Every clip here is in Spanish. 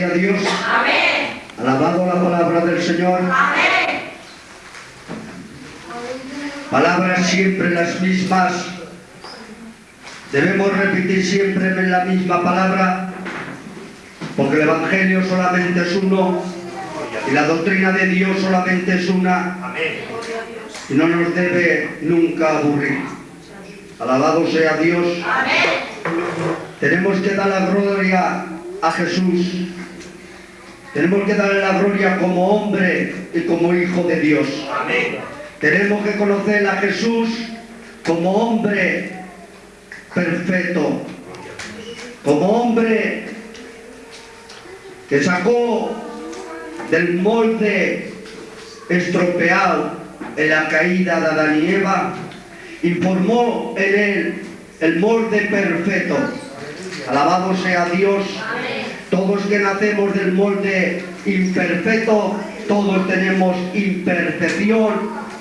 Gloria a Dios. Amén. Alabado la palabra del Señor. Amén. Palabras siempre las mismas. Debemos repetir siempre la misma palabra, porque el Evangelio solamente es uno y la doctrina de Dios solamente es una y no nos debe nunca aburrir. Alabado sea Dios. Amén. Tenemos que dar la gloria a Jesús. Tenemos que darle la gloria como hombre y como hijo de Dios. Tenemos que conocer a Jesús como hombre perfecto, como hombre que sacó del molde estropeado en la caída de Adán y Eva y formó en él el molde perfecto. Alabado sea Dios. Todos que nacemos del molde imperfecto, todos tenemos imperfección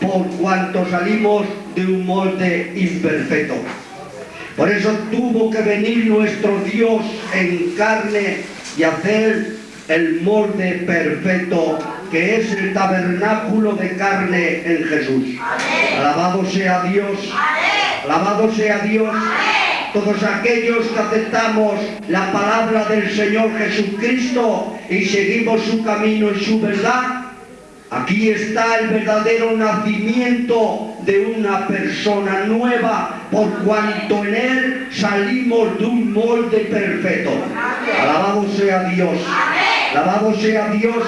por cuanto salimos de un molde imperfecto. Por eso tuvo que venir nuestro Dios en carne y hacer el molde perfecto que es el tabernáculo de carne en Jesús. Alabado sea Dios. Alabado sea Dios. Todos aquellos que aceptamos la palabra del Señor Jesucristo y seguimos su camino y su verdad, Aquí está el verdadero nacimiento de una persona nueva, por cuanto en él salimos de un molde perfecto. Alabado sea Dios. Alabado sea Dios.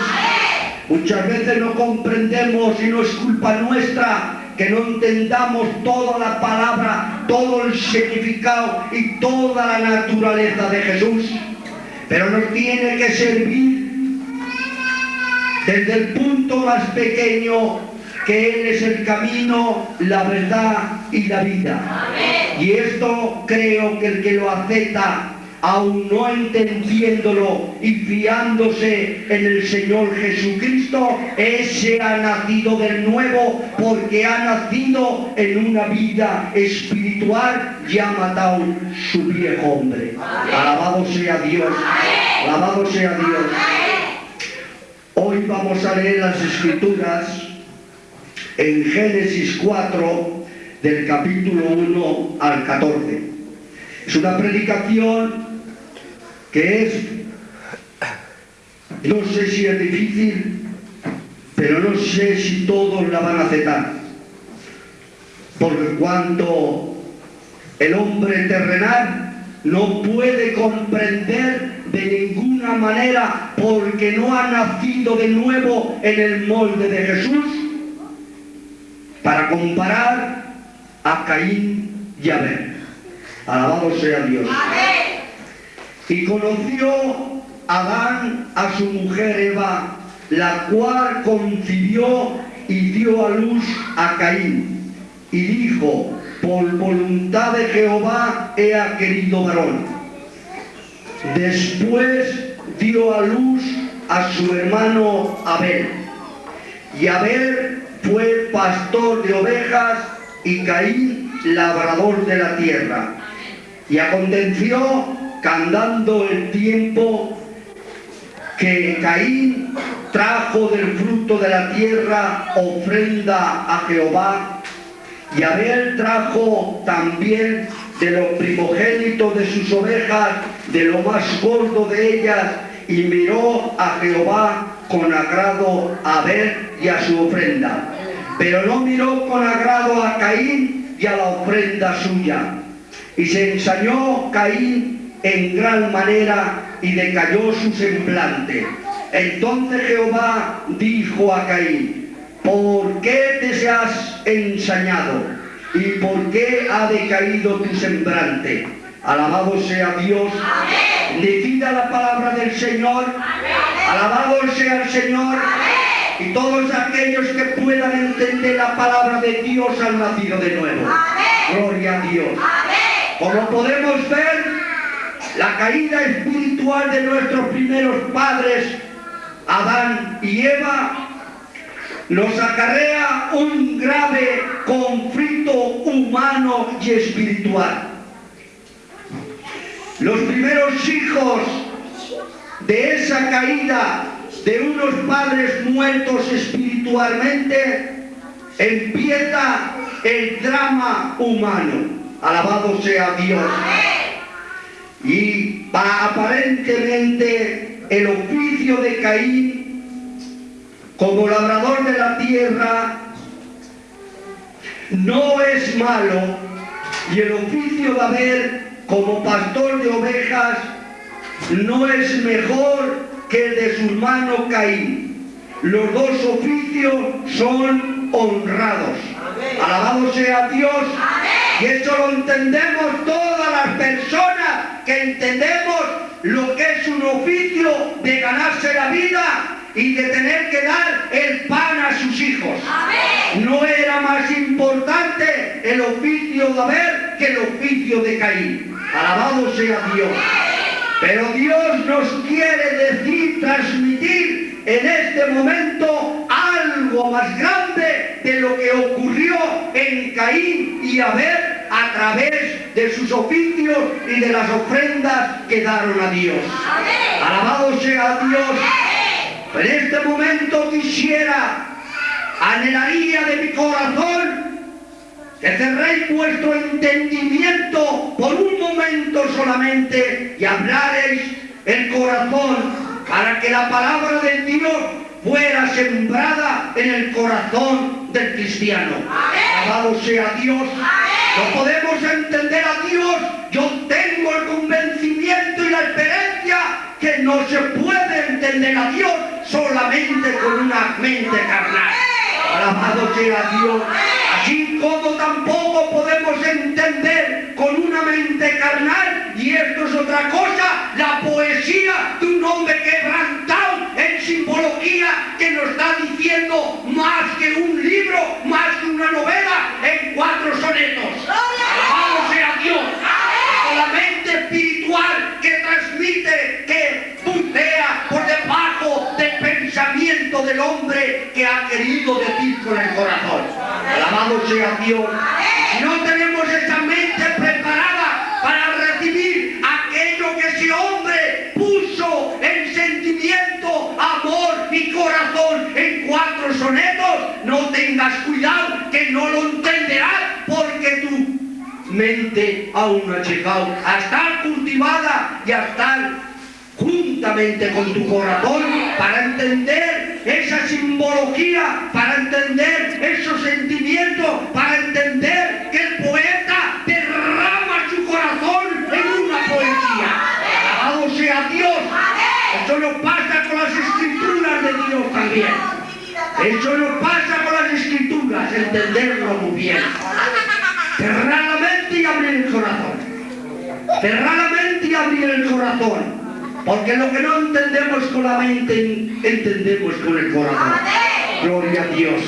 Muchas veces no comprendemos y no es culpa nuestra que no entendamos toda la palabra, todo el significado y toda la naturaleza de Jesús. Pero nos tiene que servir desde el punto más pequeño que Él es el camino, la verdad y la vida. Y esto creo que el que lo acepta, aún no entendiéndolo y fiándose en el Señor Jesucristo, ese ha nacido de nuevo porque ha nacido en una vida espiritual y ha matado su viejo hombre. Alabado sea Dios. Alabado sea Dios. Hoy vamos a leer las escrituras en Génesis 4 del capítulo 1 al 14. Es una predicación que es, no sé si es difícil, pero no sé si todos la van a aceptar. Porque cuando el hombre terrenal no puede comprender de ninguna manera porque no ha nacido de nuevo en el molde de Jesús para comparar a Caín y Abel. Alabado sea Dios. Y conoció Adán a su mujer Eva, la cual concibió y dio a luz a Caín. Y dijo, por voluntad de Jehová he querido varón. Después dio a luz a su hermano Abel. Y Abel fue pastor de ovejas y Caín labrador de la tierra. Y aconteció que andando el tiempo que Caín trajo del fruto de la tierra ofrenda a Jehová y Abel trajo también de los primogénitos de sus ovejas, de lo más gordo de ellas, y miró a Jehová con agrado a Abel y a su ofrenda. Pero no miró con agrado a Caín y a la ofrenda suya. Y se ensañó Caín en gran manera y decayó su semblante. Entonces Jehová dijo a Caín, ¿por qué te has ensañado? ¿Y por qué ha decaído tu semblante? Alabado sea Dios. Decida la palabra del Señor. Alabado sea el Señor. Y todos aquellos que puedan entender la palabra de Dios han nacido de nuevo. Gloria a Dios. Como podemos ver, la caída espiritual de nuestros primeros padres, Adán y Eva, nos acarrea un grave conflicto humano y espiritual. Los primeros hijos de esa caída de unos padres muertos espiritualmente, empieza el drama humano. Alabado sea Dios. Y aparentemente el oficio de Caín como labrador de la tierra no es malo y el oficio de Abel como pastor de ovejas no es mejor que el de su hermano Caín. Los dos oficios son honrados. Alabado sea Dios. Y eso lo entendemos todas las personas que entendemos lo que es un oficio de ganarse la vida y de tener que dar el pan a sus hijos. No era más importante el oficio de Abel que el oficio de Caín. Alabado sea Dios. Pero Dios nos quiere decir, transmitir en este momento algo más grande de lo que ocurrió en Caín y Abel a través de sus oficios y de las ofrendas que daron a Dios. Alabado sea Dios. En este momento quisiera, anhelaría de mi corazón, que cerréis vuestro entendimiento por un momento solamente y hablaréis el corazón para que la palabra de Dios fuera sembrada en el corazón del cristiano. Alabado sea Dios. No podemos entender a Dios. Yo tengo el convencimiento y la experiencia que no se puede entender a Dios solamente con una mente carnal. Alabado sea Dios. Así como tampoco podemos entender con una mente carnal, y esto es otra cosa, la poesía de un hombre quebrantado en simbología que nos está diciendo más que un libro, más que una novela, en cuatro sonetos. Alabado sea Dios. Con la mente espiritual que transmite, que bucea por debajo del pensamiento del hombre que ha querido decir con el corazón. Alabado sea Dios. Si no tenemos esa mente preparada para recibir aquello que ese hombre puso en sentimiento, amor y corazón en cuatro sonetos, no tengas cuidado que no lo entenderás porque tu mente aún no ha llegado a estar cultivada y a estar juntamente con tu corazón para entender esa simbología, para entender esos sentimientos, para entender que el poeta derrama su corazón en una poesía. Alabado sea Dios. Eso nos pasa con las escrituras de Dios también. Eso nos pasa con las escrituras, entenderlo muy bien. Cerrar la mente y abrir el corazón. Cerrar la mente y abrir el corazón. Porque lo que no entendemos con la mente, entendemos con el corazón. Gloria a Dios.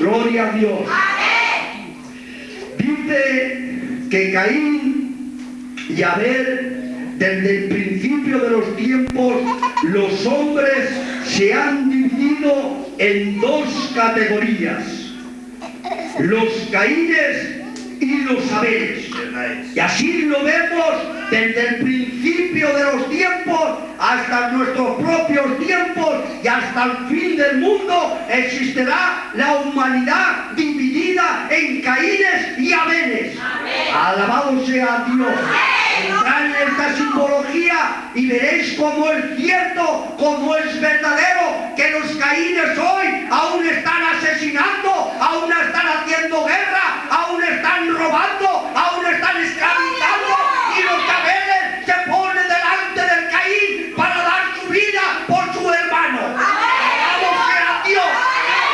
Gloria a Dios. Dice que Caín y Abel, desde el principio de los tiempos, los hombres se han dividido en dos categorías. Los Caínes y los Abeles. Y así lo vemos desde el principio de los tiempos hasta nuestros propios tiempos y hasta el fin del mundo existirá la humanidad dividida en Caínes y Abeles. Alabado sea Dios. Entrad en esta simbología y veréis cómo es cierto, cómo es verdadero que los Caínes hoy aún están asesinando, aún están haciendo guerra, aún están robando, aún están esclavizando y los Abeles se ponen delante del Caín para dar su vida por su hermano. Alabado sea Dios.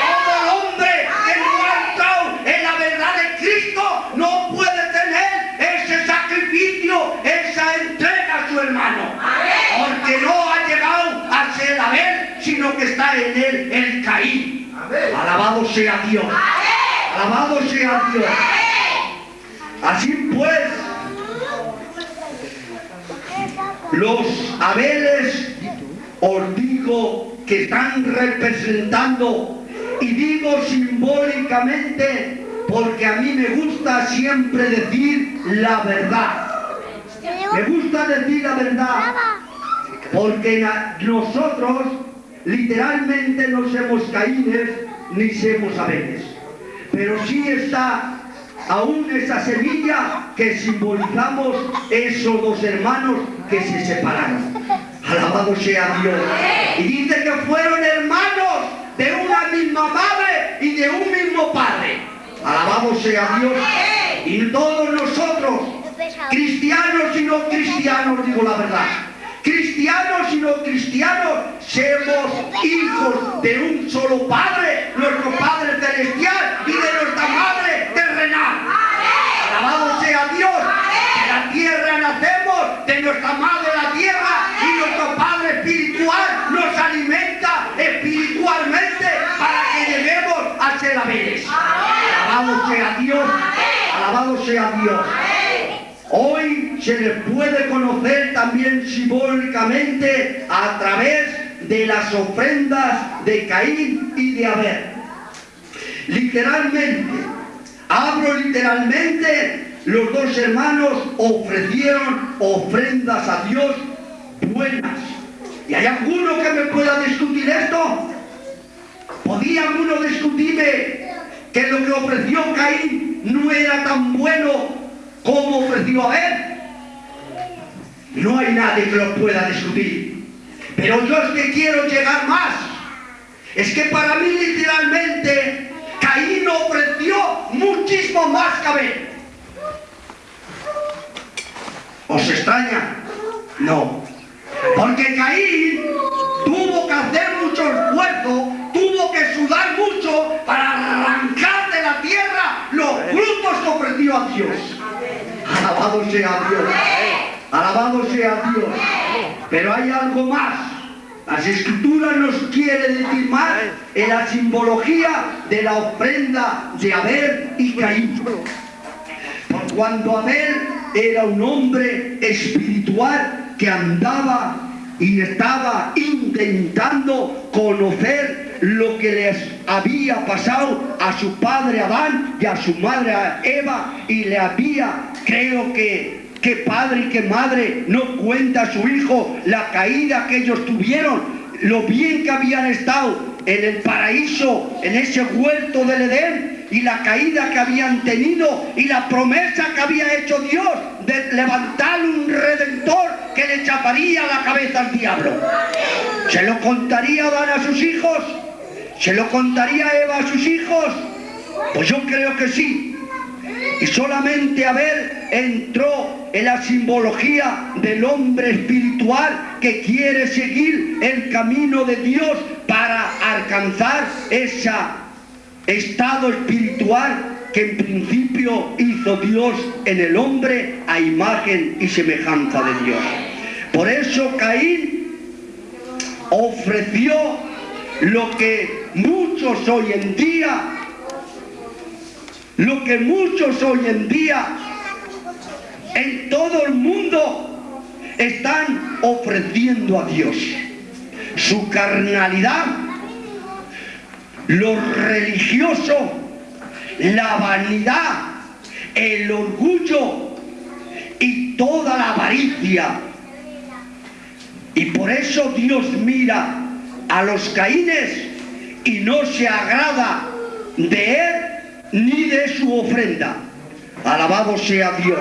Todo el hombre que no ha entrado en la verdad de Cristo no puede tener ese sacrificio, esa entrega a su hermano. Porque no ha llegado a ser Abel, sino que está en él el Caín. Alabado sea Dios. Alabado sea Dios. Así pues, los Abeles os digo que están representando, y digo simbólicamente, porque a mí me gusta siempre decir la verdad. Me gusta decir la verdad. Porque nosotros literalmente no somos caínes ni somos abeles. Pero sí está aún esa semilla que simbolizamos esos dos hermanos que se separaron. Alabado sea Dios. Y dice que fueron hermanos de una misma madre y de un mismo padre. Alabado sea Dios. Y todos nosotros, cristianos y no cristianos, digo la verdad. Cristianos y no cristianos, somos hijos de un solo Padre, nuestro Padre Celestial y de nuestra Madre. Alabado sea Dios. De la tierra nacemos, de nuestra madre la tierra y nuestro Padre espiritual nos alimenta espiritualmente para que lleguemos a ser abeles. Alabado sea Dios. Alabado sea Dios. Hoy se les puede conocer también simbólicamente a través de las ofrendas de Caín y de Abel. Literalmente, hablo literalmente, los dos hermanos ofrecieron ofrendas a Dios buenas. ¿Y hay alguno que me pueda discutir esto? ¿Podía alguno discutirme que lo que ofreció Caín no era tan bueno como ofreció Abel? No hay nadie que lo pueda discutir. Pero yo es que quiero llegar más. Es que para mí literalmente Caín ofreció muchísimo más que Abel. ¿Os extraña? No. Porque Caín tuvo que hacer mucho esfuerzo, tuvo que sudar mucho para arrancar de la tierra los frutos que ofreció a Dios. Alabado sea Dios. Alabado sea Dios. Pero hay algo más. Las escrituras nos quiere decir más en la simbología de la ofrenda de Abel y Caín. Por cuando Abel era un hombre espiritual que andaba y estaba intentando conocer lo que les había pasado a su padre Adán y a su madre Eva y le había, creo que, que padre y que madre no cuenta a su hijo la caída que ellos tuvieron, lo bien que habían estado en el paraíso, en ese huerto del Edén, y la caída que habían tenido y la promesa que había hecho Dios de levantar un redentor que le chaparía la cabeza al diablo. ¿Se lo contaría Adán a sus hijos? ¿Se lo contaría Eva a sus hijos? Pues yo creo que sí. Y solamente Abel entró en la simbología del hombre espiritual que quiere seguir el camino de Dios para alcanzar ese estado espiritual que en principio hizo Dios en el hombre a imagen y semejanza de Dios. Por eso Caín ofreció lo que muchos hoy en día lo que muchos hoy en día en todo el mundo están ofreciendo a Dios. Su carnalidad, lo religioso, la vanidad, el orgullo y toda la avaricia. Y por eso Dios mira a los caínes y no se agrada de él ni de su ofrenda. Alabado sea Dios.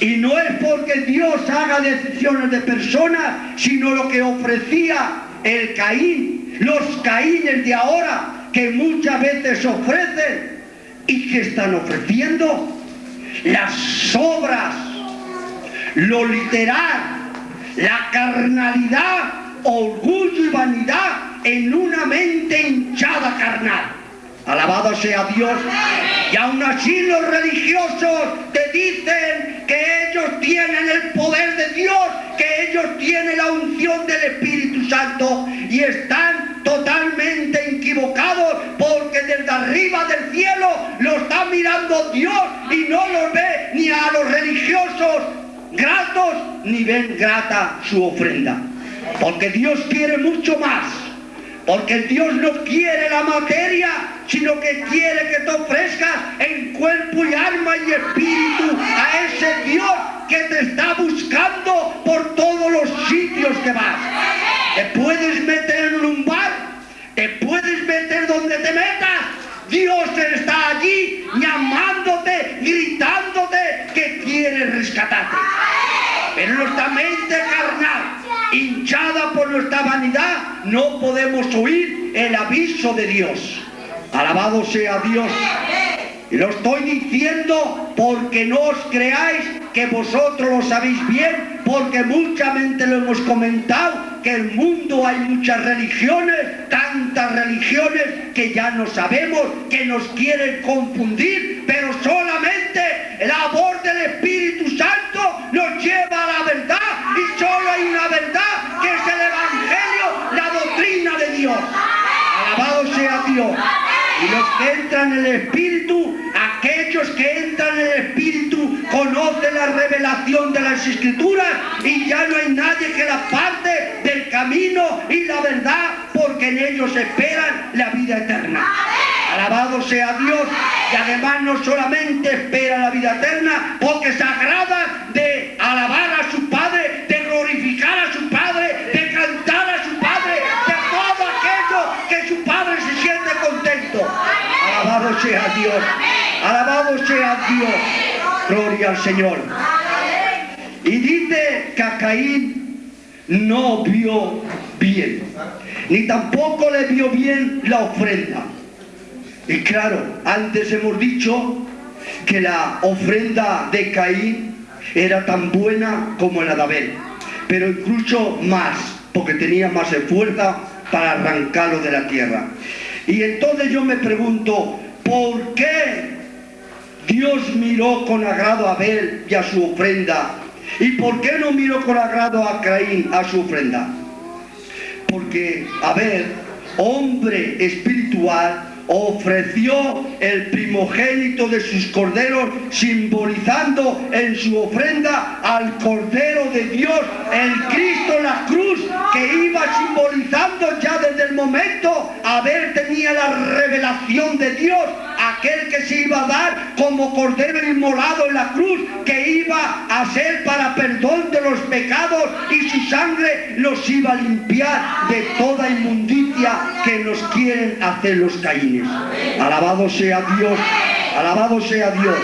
Y no es porque Dios haga decisiones de personas, sino lo que ofrecía el Caín, los Caínes de ahora, que muchas veces ofrecen y que están ofreciendo las obras, lo literal, la carnalidad, orgullo y vanidad en una mente hinchada carnal. Alabado sea Dios. Y aún así los religiosos te dicen que ellos tienen el poder de Dios, que ellos tienen la unción del Espíritu Santo y están totalmente equivocados porque desde arriba del cielo lo está mirando Dios y no los ve ni a los religiosos gratos ni ven grata su ofrenda. Porque Dios quiere mucho más. Porque Dios no quiere la materia, sino que quiere que te ofrezcas en cuerpo y alma y espíritu a ese Dios que te está buscando por todos los sitios que vas. Te puedes meter en un bar, te puedes meter donde te metas. Dios está allí llamándote, gritándote que quiere rescatarte. Pero nuestra mente carnal, hinchada por nuestra vanidad, no podemos oír el aviso de Dios. Alabado sea Dios. Y lo estoy diciendo porque no os creáis que vosotros lo sabéis bien, porque muchamente lo hemos comentado, que en el mundo hay muchas religiones, tantas religiones que ya no sabemos, que nos quieren confundir, pero solamente el amor del Espíritu Santo nos lleva a la verdad y solo hay una verdad que es el Evangelio, la doctrina de Dios. Alabado sea Dios. Y los que entran en el Espíritu, aquellos que entran en el Espíritu, conocen la revelación de las Escrituras y ya no hay nadie que la parte del camino y la verdad, porque en ellos esperan la vida eterna. Alabado sea Dios. Y además no solamente espera la vida eterna, porque se agrada de alabar a su Padre, de glorificar a su Padre, de cantar a su Padre, de todo aquello que su Padre se siente contento. Alabado sea Dios. Alabado sea Dios. Gloria al Señor. Y dice que a Caín no vio bien, ni tampoco le vio bien la ofrenda. Y claro, antes hemos dicho que la ofrenda de Caín era tan buena como la de Abel, pero incluso más, porque tenía más fuerza para arrancarlo de la tierra. Y entonces yo me pregunto, ¿por qué Dios miró con agrado a Abel y a su ofrenda? ¿Y por qué no miró con agrado a Caín a su ofrenda? Porque Abel, hombre espiritual, ofreció el primogénito de sus corderos, simbolizando en su ofrenda al Cordero de Dios, el Cristo en la cruz, que iba simbolizando ya desde el momento Abel tenía la revelación de Dios, aquel que se iba a dar como Cordero inmolado en la cruz, que iba a ser para perdón de los pecados y su sangre los iba a limpiar de toda inmundicia que nos quieren hacer los Alabado sea Dios, alabado sea Dios.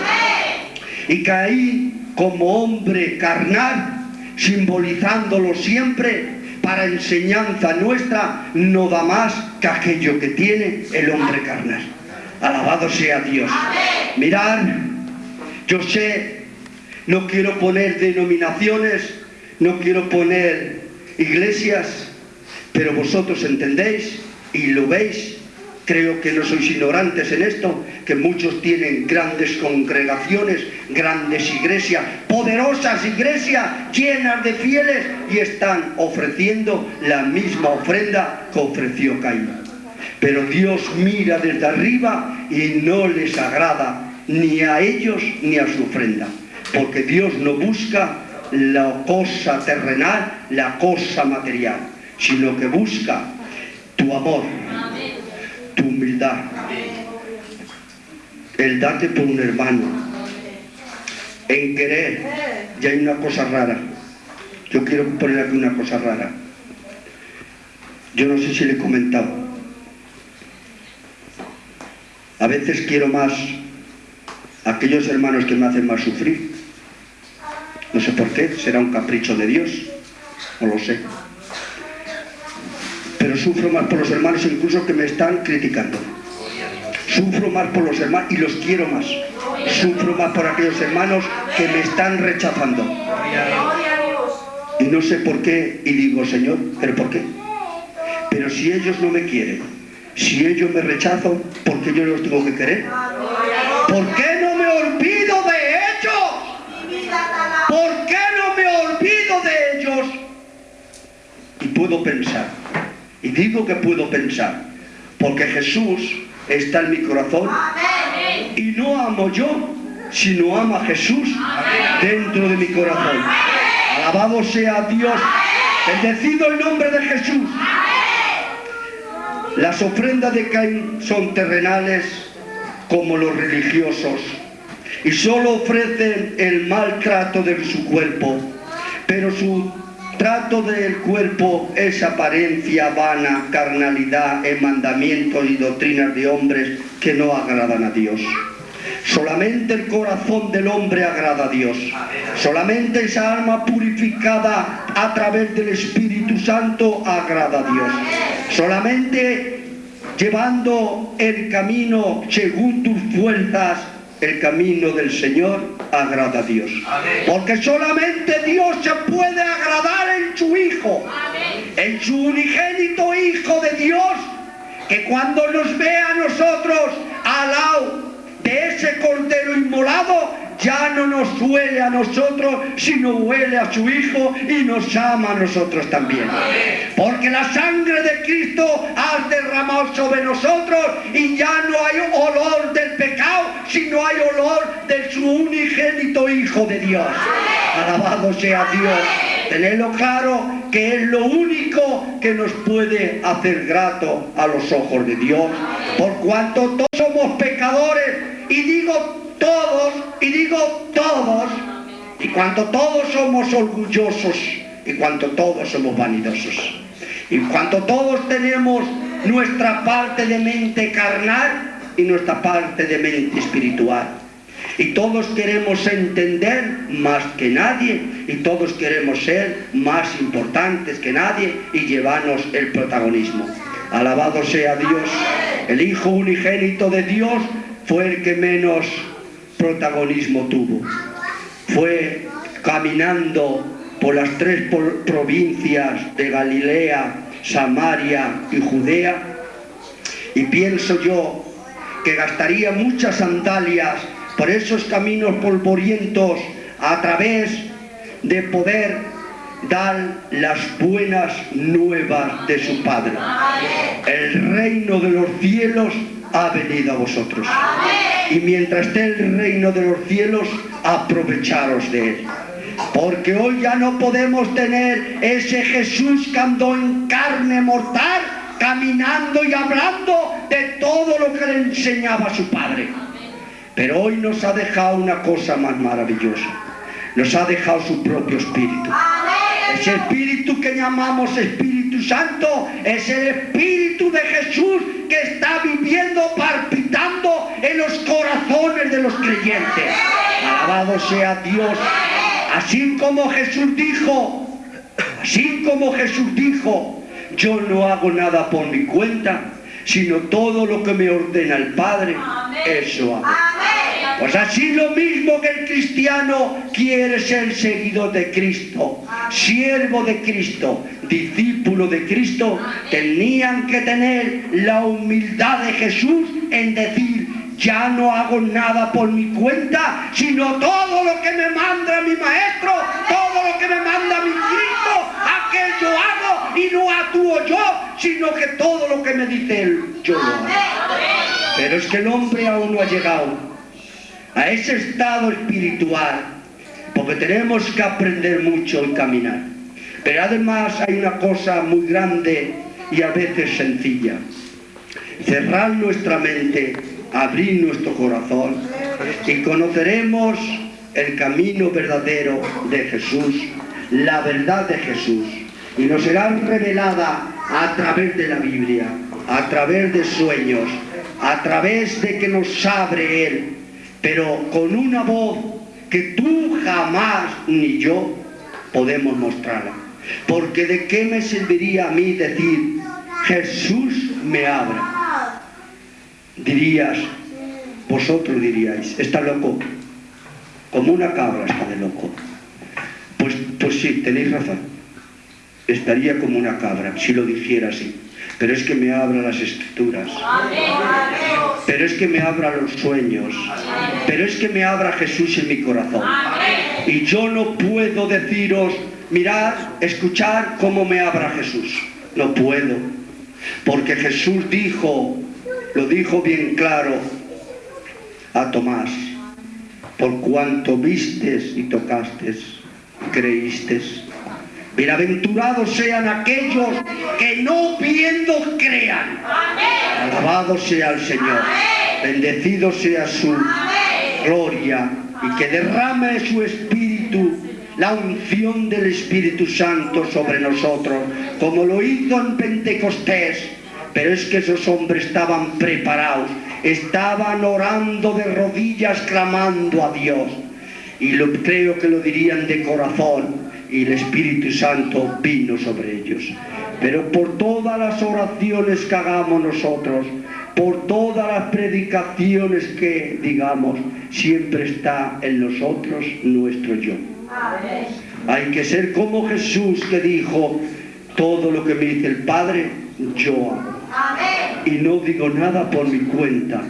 Y Caín como hombre carnal, simbolizándolo siempre para enseñanza nuestra, no da más que aquello que tiene el hombre carnal. Alabado sea Dios. Mirad, yo sé, no quiero poner denominaciones, no quiero poner iglesias, pero vosotros entendéis y lo veis Creo que no sois ignorantes en esto, que muchos tienen grandes congregaciones, grandes iglesias, poderosas iglesias llenas de fieles y están ofreciendo la misma ofrenda que ofreció Caín. Pero Dios mira desde arriba y no les agrada ni a ellos ni a su ofrenda, porque Dios no busca la cosa terrenal, la cosa material, sino que busca tu amor, tu humildad, el darte por un hermano, en querer, y hay una cosa rara. Yo quiero poner aquí una cosa rara. Yo no sé si le he comentado. A veces quiero más a aquellos hermanos que me hacen más sufrir. No sé por qué, será un capricho de Dios, no lo sé pero sufro más por los hermanos incluso que me están criticando. Sufro más por los hermanos y los quiero más. Sufro más por aquellos hermanos que me están rechazando. Y no sé por qué, y digo, Señor, ¿pero por qué? Pero si ellos no me quieren, si ellos me rechazan, ¿por qué yo los tengo que querer? ¿Por qué no me olvido de ellos? ¿Por qué no me olvido de ellos? Y puedo pensar, y digo que puedo pensar, porque Jesús está en mi corazón. Y no amo yo, sino ama Jesús dentro de mi corazón. Alabado sea Dios, bendecido el nombre de Jesús. Las ofrendas de Caín son terrenales como los religiosos. Y solo ofrecen el maltrato de su cuerpo, pero su trato del cuerpo es apariencia vana, carnalidad en mandamientos y doctrinas de hombres que no agradan a Dios. Solamente el corazón del hombre agrada a Dios. Solamente esa alma purificada a través del Espíritu Santo agrada a Dios. Solamente llevando el camino según tus fuerzas, el camino del Señor agrada a Dios. Porque solamente Dios se puede agradar en su Hijo, en su unigénito Hijo de Dios, que cuando nos ve a nosotros al lado de ese cordero inmolado, ya no nos huele a nosotros, sino huele a su Hijo y nos ama a nosotros también. Porque la sangre de Cristo ha derramado sobre nosotros y ya no hay olor del pecado, sino hay olor de su unigénito Hijo de Dios. Alabado sea Dios. Tenedlo claro que es lo único que nos puede hacer grato a los ojos de Dios. Por cuanto todos somos pecadores y digo todos, y digo todos, y cuanto todos somos orgullosos, y cuanto todos somos vanidosos, y cuanto todos tenemos nuestra parte de mente carnal y nuestra parte de mente espiritual. Y todos queremos entender más que nadie y todos queremos ser más importantes que nadie y llevarnos el protagonismo. Alabado sea Dios. El Hijo unigénito de Dios fue el que menos protagonismo tuvo. Fue caminando por las tres provincias de Galilea, Samaria y Judea y pienso yo que gastaría muchas sandalias por esos caminos polvorientos a través de poder dar las buenas nuevas de su Padre. El reino de los cielos ha venido a vosotros. Y mientras esté el reino de los cielos, aprovecharos de él. Porque hoy ya no podemos tener ese Jesús que andó en carne mortal, caminando y hablando de todo lo que le enseñaba su Padre. Pero hoy nos ha dejado una cosa más maravillosa. Nos ha dejado su propio espíritu. Ese espíritu que llamamos Espíritu Santo es el espíritu de Jesús que está viviendo, palpitando en los corazones de los creyentes. Alabado sea Dios. Así como Jesús dijo, así como Jesús dijo, yo no hago nada por mi cuenta, sino todo lo que me ordena el Padre, eso hago. Pues así lo mismo que el cristiano quiere ser seguidor de Cristo, siervo de Cristo, discípulo de Cristo, tenían que tener la humildad de Jesús en decir, ya no hago nada por mi cuenta, sino todo lo que me manda mi maestro, todo lo que me manda mi Cristo, aquello hago y no actúo yo, sino que todo lo que me dice él, yo lo hago. Pero es que el hombre aún no ha llegado a ese estado espiritual, porque tenemos que aprender mucho y caminar. Pero además hay una cosa muy grande y a veces sencilla. Cerrar nuestra mente, abrir nuestro corazón y conoceremos el camino verdadero de Jesús, la verdad de Jesús. Y nos será revelada a través de la Biblia, a través de sueños, a través de que nos abre Él pero con una voz que tú jamás ni yo podemos mostrarla. Porque de qué me serviría a mí decir, Jesús me abra. Dirías, vosotros diríais, está loco, como una cabra está de loco. Pues, pues sí, tenéis razón, estaría como una cabra si lo dijera así pero es que me abra las escrituras, pero es que me abra los sueños, pero es que me abra Jesús en mi corazón. Y yo no puedo deciros, mirad, escuchar cómo me abra Jesús. No puedo, porque Jesús dijo, lo dijo bien claro a Tomás, por cuanto vistes y tocastes, creístes. Bienaventurados sean aquellos que no viendo crean. Alabado sea el Señor. Bendecido sea su gloria y que derrame su espíritu la unción del Espíritu Santo sobre nosotros, como lo hizo en Pentecostés. Pero es que esos hombres estaban preparados, estaban orando de rodillas, clamando a Dios. Y lo, creo que lo dirían de corazón, y el Espíritu Santo vino sobre ellos. Pero por todas las oraciones que hagamos nosotros, por todas las predicaciones que digamos, siempre está en nosotros nuestro yo. Hay que ser como Jesús que dijo, todo lo que me dice el Padre, yo hago. Y no digo nada por mi cuenta,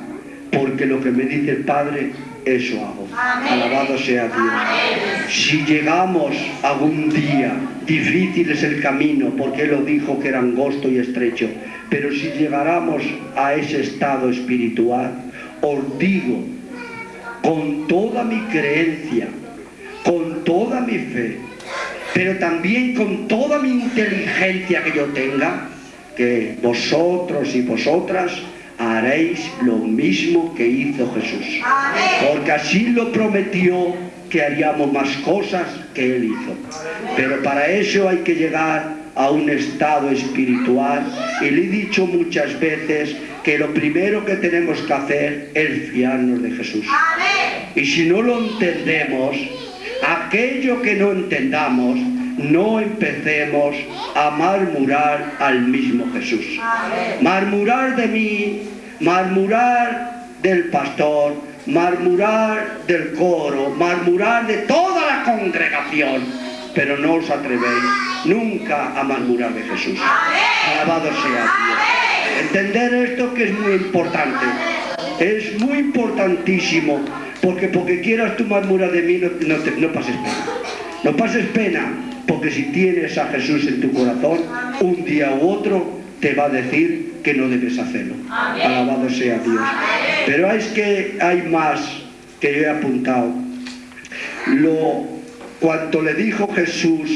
porque lo que me dice el Padre, eso hago. Alabado sea Dios. Si llegamos algún día, difícil es el camino, porque Él lo dijo que era angosto y estrecho, pero si llegáramos a ese estado espiritual, os digo, con toda mi creencia, con toda mi fe, pero también con toda mi inteligencia que yo tenga, que vosotros y vosotras haréis lo mismo que hizo Jesús. Porque así lo prometió que haríamos más cosas que Él hizo. Pero para eso hay que llegar a un estado espiritual y le he dicho muchas veces que lo primero que tenemos que hacer es fiarnos de Jesús. Y si no lo entendemos, aquello que no entendamos, no empecemos a murmurar al mismo Jesús. Murmurar de mí, murmurar del pastor, murmurar del coro, murmurar de toda la congregación, pero no os atrevéis nunca a murmurar de Jesús. Alabado sea Dios. Entender esto que es muy importante. Es muy importantísimo, porque porque quieras tú murmurar de mí, no, no, no pases pena. No pases pena, porque si tienes a Jesús en tu corazón, un día u otro te va a decir que no debes hacerlo. Alabado sea Dios. Pero es que hay más que yo he apuntado. Lo, cuanto le dijo Jesús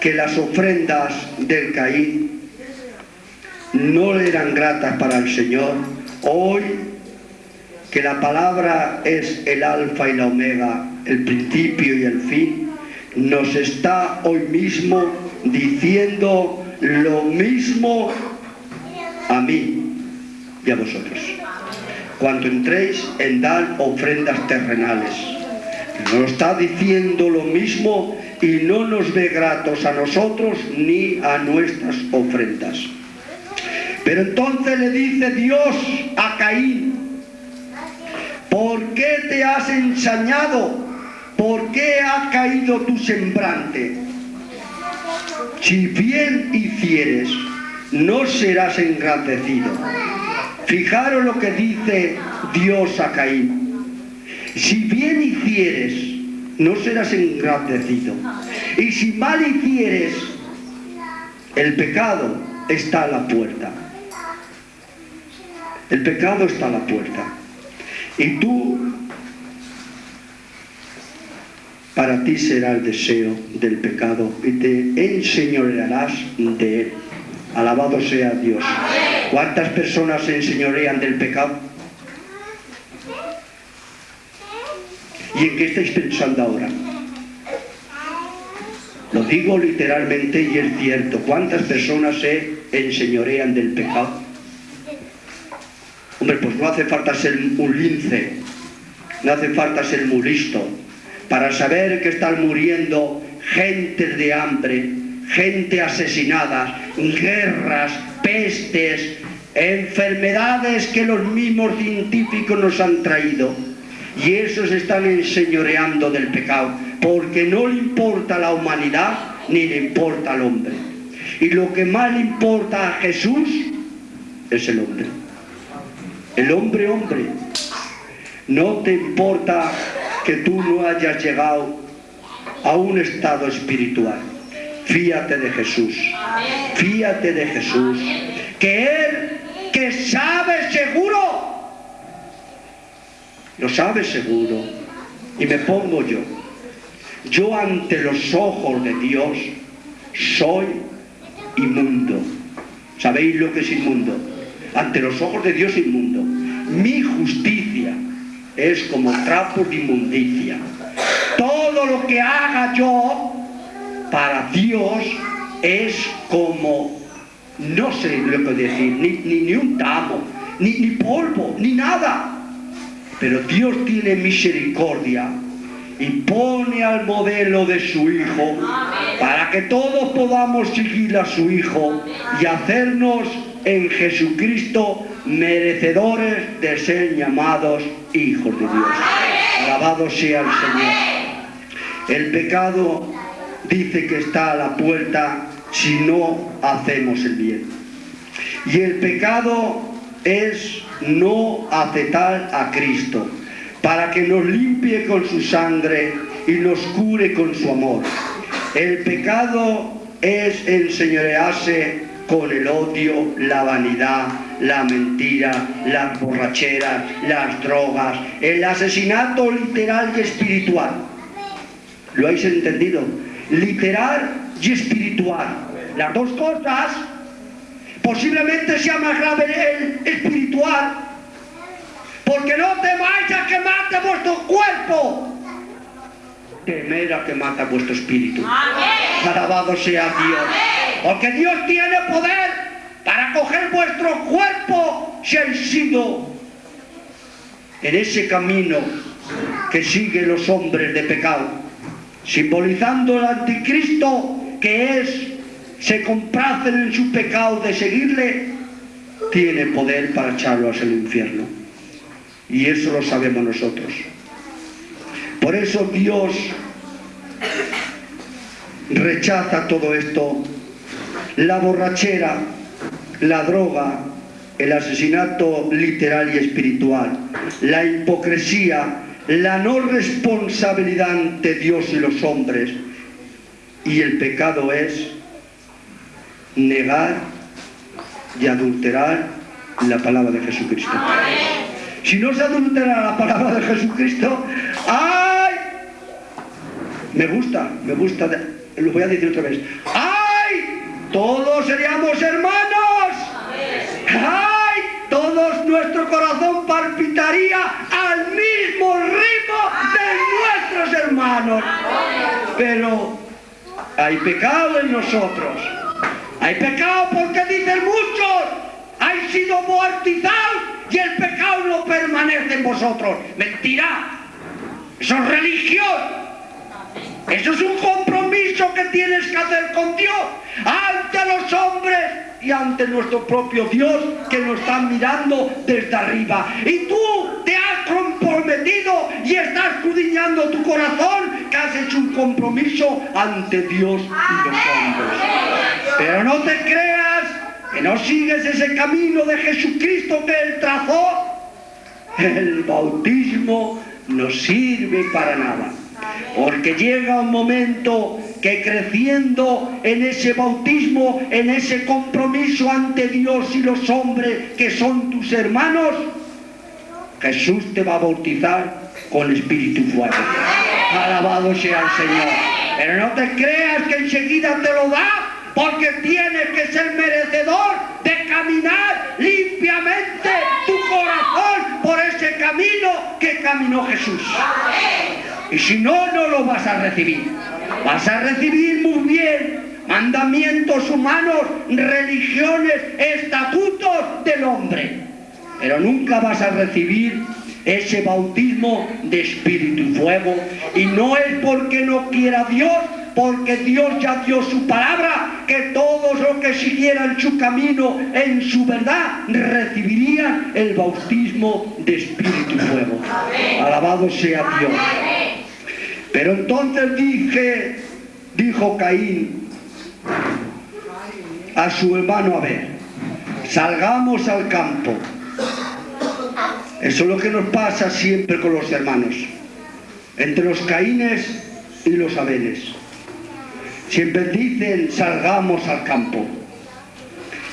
que las ofrendas del Caín no eran gratas para el Señor, hoy que la palabra es el alfa y la omega, el principio y el fin, nos está hoy mismo diciendo lo mismo a mí y a vosotros. Cuando entréis en dar ofrendas terrenales, nos está diciendo lo mismo y no nos ve gratos a nosotros ni a nuestras ofrendas. Pero entonces le dice Dios a Caín, ¿por qué te has ensañado? ¿Por qué ha caído tu semblante? Si bien hicieres, no serás engrandecido. Fijaros lo que dice Dios a Caín. Si bien hicieres, no serás engrandecido. Y si mal hicieres, el pecado está a la puerta. El pecado está a la puerta. Y tú, para ti será el deseo del pecado y te enseñorearás de él. Alabado sea Dios. ¿Cuántas personas se enseñorean del pecado? ¿Y en qué estáis pensando ahora? Lo digo literalmente y es cierto. ¿Cuántas personas se enseñorean del pecado? Hombre, pues no hace falta ser un lince, no hace falta ser muy listo para saber que están muriendo gente de hambre, gente asesinada, guerras, pestes, enfermedades que los mismos científicos nos han traído. Y esos están enseñoreando del pecado, porque no le importa a la humanidad ni le importa al hombre. Y lo que más le importa a Jesús es el hombre. El hombre, hombre. No te importa que tú no hayas llegado a un estado espiritual. Fíate de Jesús. Fíate de Jesús. Que Él, que sabe seguro, lo sabe seguro. Y me pongo yo. Yo ante los ojos de Dios soy inmundo. ¿Sabéis lo que es inmundo? Ante los ojos de Dios inmundo. Mi justicia es como trapos de inmundicia. Todo lo que haga yo para Dios es como, no sé lo que decir, ni, ni, ni un tamo, ni, ni polvo, ni nada. Pero Dios tiene misericordia y pone al modelo de su Hijo para que todos podamos seguir a su Hijo y hacernos en Jesucristo merecedores de ser llamados hijos de Dios. Alabado sea el Señor. El pecado dice que está a la puerta si no hacemos el bien. Y el pecado es no aceptar a Cristo para que nos limpie con su sangre y nos cure con su amor. El pecado es enseñorearse con el odio, la vanidad, la mentira, las borracheras, las drogas, el asesinato literal y espiritual. ¿Lo habéis entendido? Literal y espiritual. Las dos cosas, posiblemente sea más grave el espiritual, porque no temáis a que mate vuestro cuerpo, temer a que mata vuestro espíritu. Alabado sea Dios. Porque Dios tiene poder para coger vuestro cuerpo si habéis sido en ese camino que siguen los hombres de pecado, simbolizando el anticristo que es, se complacen en su pecado de seguirle, tiene poder para echarlos al infierno. Y eso lo sabemos nosotros. Por eso Dios rechaza todo esto, la borrachera, la droga, el asesinato literal y espiritual, la hipocresía, la no responsabilidad ante Dios y los hombres. Y el pecado es negar y adulterar la palabra de Jesucristo. Si no se adultera la palabra de Jesucristo, ¡ay! Me gusta, me gusta, lo voy a decir otra vez. ¡Ay! Todos seríamos hermanos. ¡Ay! Todos nuestro corazón palpitaría al mismo ritmo de nuestros Pero hay pecado en nosotros. Hay pecado porque dicen muchos, hay sido bautizados y el pecado no permanece en vosotros. Mentira. Eso es religión. Eso es un compromiso que tienes que hacer con Dios ante los hombres y ante nuestro propio Dios que nos está mirando desde arriba. Y tú te has comprometido y estás escudriñando tu corazón que has hecho un compromiso ante Dios y los hombres. Pero no te creas que no sigues ese camino de Jesucristo que Él trazó. El bautismo no sirve para nada. Porque llega un momento que creciendo en ese bautismo, en ese compromiso ante Dios y los hombres que son tus hermanos, Jesús te va a bautizar con espíritu fuego. Alabado sea el Señor. Pero no te creas que enseguida te lo da, porque tienes que ser merecedor de caminar limpiamente tu corazón por ese camino que caminó Jesús. Y si no, no lo vas a recibir. Vas a recibir muy bien mandamientos humanos, religiones, estatutos del hombre. Pero nunca vas a recibir ese bautismo de espíritu y fuego. Y no es porque no quiera Dios, porque Dios ya dio su palabra, que todos los que siguieran su camino en su verdad recibirían el bautismo de espíritu y fuego. Alabado sea Dios. Pero entonces dije, dijo Caín a su hermano Abel, salgamos al campo. Eso es lo que nos pasa siempre con los hermanos, entre los Caínes y los Abeles. Siempre dicen, salgamos al campo.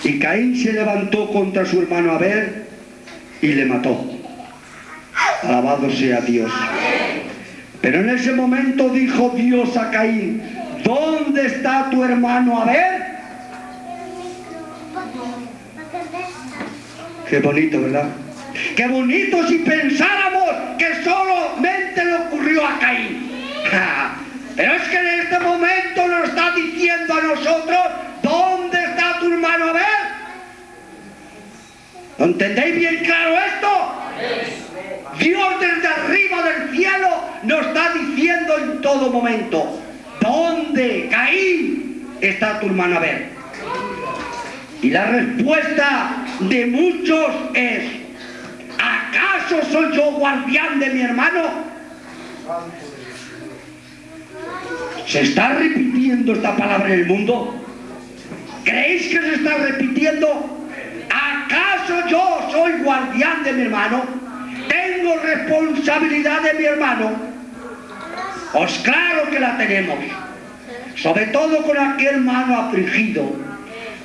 Y Caín se levantó contra su hermano Abel y le mató. Alabado sea Dios. Pero en ese momento dijo Dios a Caín, ¿dónde está tu hermano Abel? Qué bonito, ¿verdad? Qué bonito si pensáramos que solamente le ocurrió a Caín. Pero es que en este momento nos está diciendo a nosotros, ¿dónde está tu hermano Abel? ¿Lo entendéis bien claro esto? Dios desde arriba del cielo nos está diciendo en todo momento, ¿dónde, Caín, está tu hermano Abel? Y la respuesta de muchos es, ¿acaso soy yo guardián de mi hermano? ¿Se está repitiendo esta palabra en el mundo? ¿Creéis que se está repitiendo? ¿Acaso yo soy guardián de mi hermano? ¿Tengo responsabilidad de mi hermano? Pues claro que la tenemos. Sobre todo con aquel hermano afligido,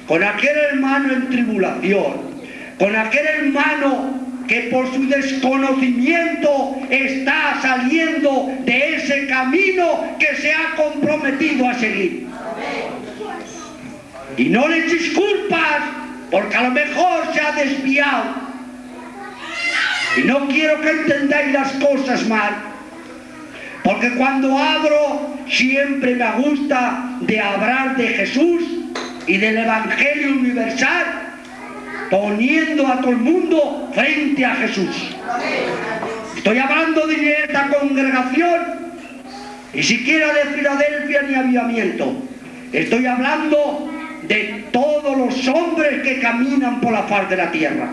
con aquel hermano en tribulación, con aquel hermano que por su desconocimiento está saliendo de ese camino que se ha comprometido a seguir. Y no le echéis culpas porque a lo mejor se ha desviado. Y no quiero que entendáis las cosas mal. Porque cuando abro siempre me gusta de hablar de Jesús y del Evangelio universal, poniendo a todo el mundo frente a Jesús. Estoy hablando de esta congregación, ni siquiera de Filadelfia ni avivamiento. Estoy hablando de todos los hombres que caminan por la faz de la tierra.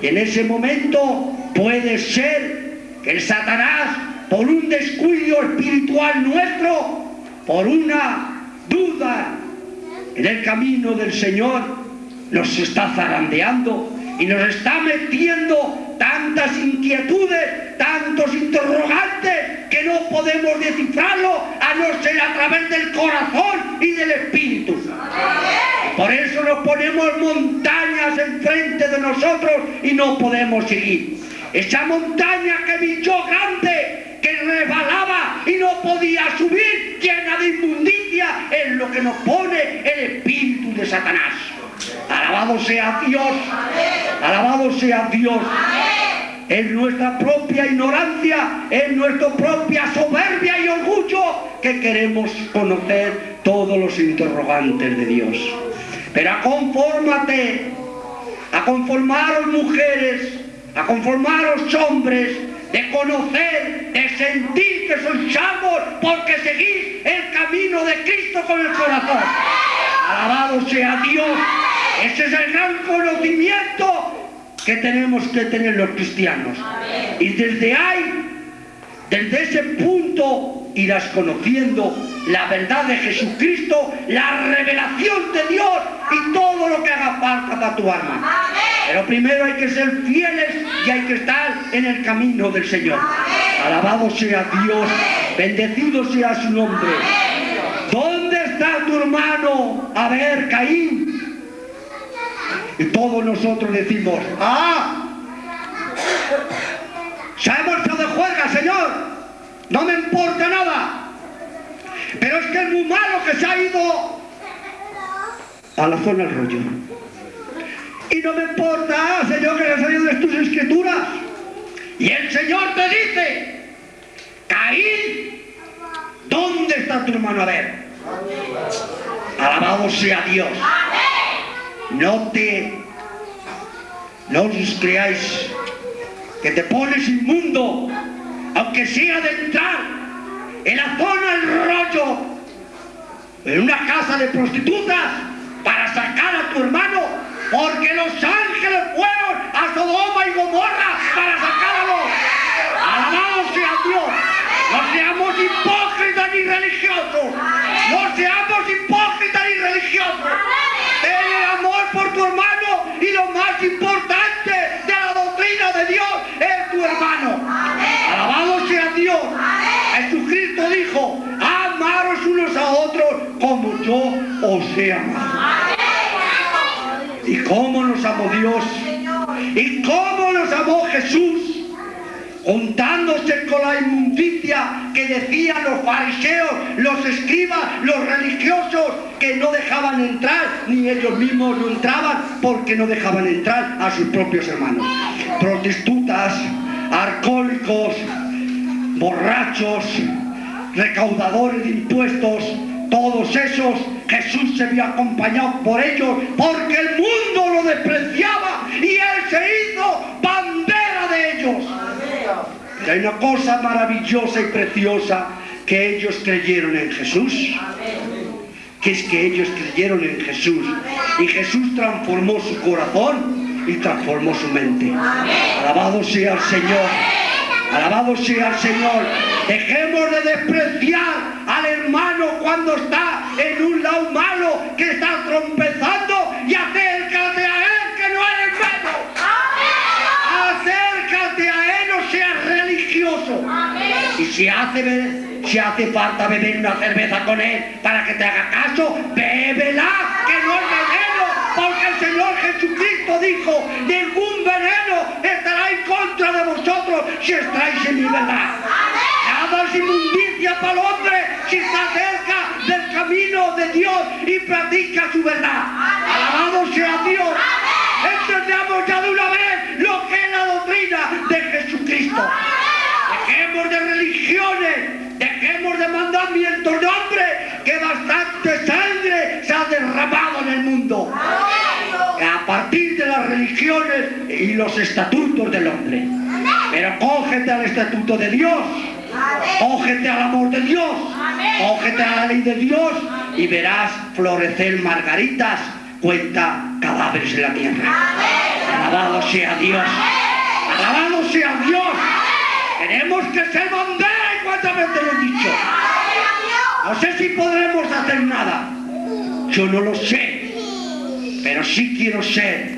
Y en ese momento puede ser que Satanás, por un descuido espiritual nuestro, por una duda en el camino del Señor, nos está zarandeando y nos está metiendo tantas inquietudes, tantos interrogantes, que no podemos descifrarlo a no ser a través del corazón y del espíritu. Por eso nos ponemos montañas enfrente de nosotros y no podemos seguir. Esa montaña que vi yo grande, que resbalaba y no podía subir, llena de inmundicia, es lo que nos pone el espíritu de Satanás. Alabado sea Dios, alabado sea Dios. Es nuestra propia ignorancia, es nuestra propia soberbia y orgullo que queremos conocer todos los interrogantes de Dios. Pero conformate, a conformaros mujeres, a conformaros hombres, de conocer, de sentir que sois salvos porque seguís el camino de Cristo con el corazón. Alabado sea Dios. Ese es el gran conocimiento que tenemos que tener los cristianos. Y desde ahí, desde ese punto, irás conociendo la verdad de Jesucristo, la revelación de Dios y todo lo que haga falta para tu alma. Pero primero hay que ser fieles y hay que estar en el camino del Señor. Alabado sea Dios, bendecido sea su nombre. ¿Dónde está tu hermano? A ver, Caín. Y todos nosotros decimos, ¡ah! Se ha marchado de juerga, Señor. No me importa nada. Pero es que es muy malo que se ha ido a la zona del rollo. Y no me importa, Señor, que se ha de tus escrituras. Y el Señor te dice, Caín, ¿dónde está tu hermano Abel? Alabado sea Dios. No te, no os creáis que te pones inmundo, aunque sea de entrar en la zona del rollo, en una casa de prostitutas, para sacar a tu hermano, porque los ángeles fueron a Sodoma y Gomorra para sacarlo. Alabado sea Dios. No seamos hipócritas ni religiosos. No seamos hipócritas ni religiosos. El amor por tu hermano y lo más importante de la doctrina de Dios es tu hermano. Alabado sea Dios. Jesucristo dijo, amaros unos a otros como yo os he amado. ¿Y cómo nos amó Dios? ¿Y cómo nos amó Jesús? Juntándose con la inmundicia que decían los fariseos, los escribas, los religiosos, que no dejaban entrar, ni ellos mismos no entraban, porque no dejaban entrar a sus propios hermanos. Prostitutas, alcohólicos, borrachos, recaudadores de impuestos, todos esos, Jesús se vio acompañado por ellos, porque el mundo lo despreciaba y Él se hizo bandera de ellos. Y hay una cosa maravillosa y preciosa que ellos creyeron en Jesús. Que es que ellos creyeron en Jesús. Y Jesús transformó su corazón y transformó su mente. Alabado sea el Señor. Alabado sea el Señor. Dejemos de despreciar al hermano cuando está en un lado malo, que está trompezando si hace, si hace falta beber una cerveza con él para que te haga caso, bébela, que no es veneno, porque el Señor Jesucristo dijo, ningún veneno estará en contra de vosotros si estáis en mi verdad. Nada es inmundicia para el hombre si está cerca del camino de Dios y practica su verdad. Alabado sea Dios. Entendamos ya de una vez lo que es la doctrina de Jesucristo. Dejemos de religiones, dejemos de mandamientos de hombre, que bastante sangre se ha derramado en el mundo. A partir de las religiones y los estatutos del hombre. Pero cógete al estatuto de Dios, cógete al amor de Dios, cógete a la ley de Dios y verás florecer margaritas, cuenta cadáveres en la tierra. Alabado sea Dios. Alabado sea Dios. Tenemos que ser bandera cuántas veces lo he dicho. No sé si podremos hacer nada. Yo no lo sé. Pero sí quiero ser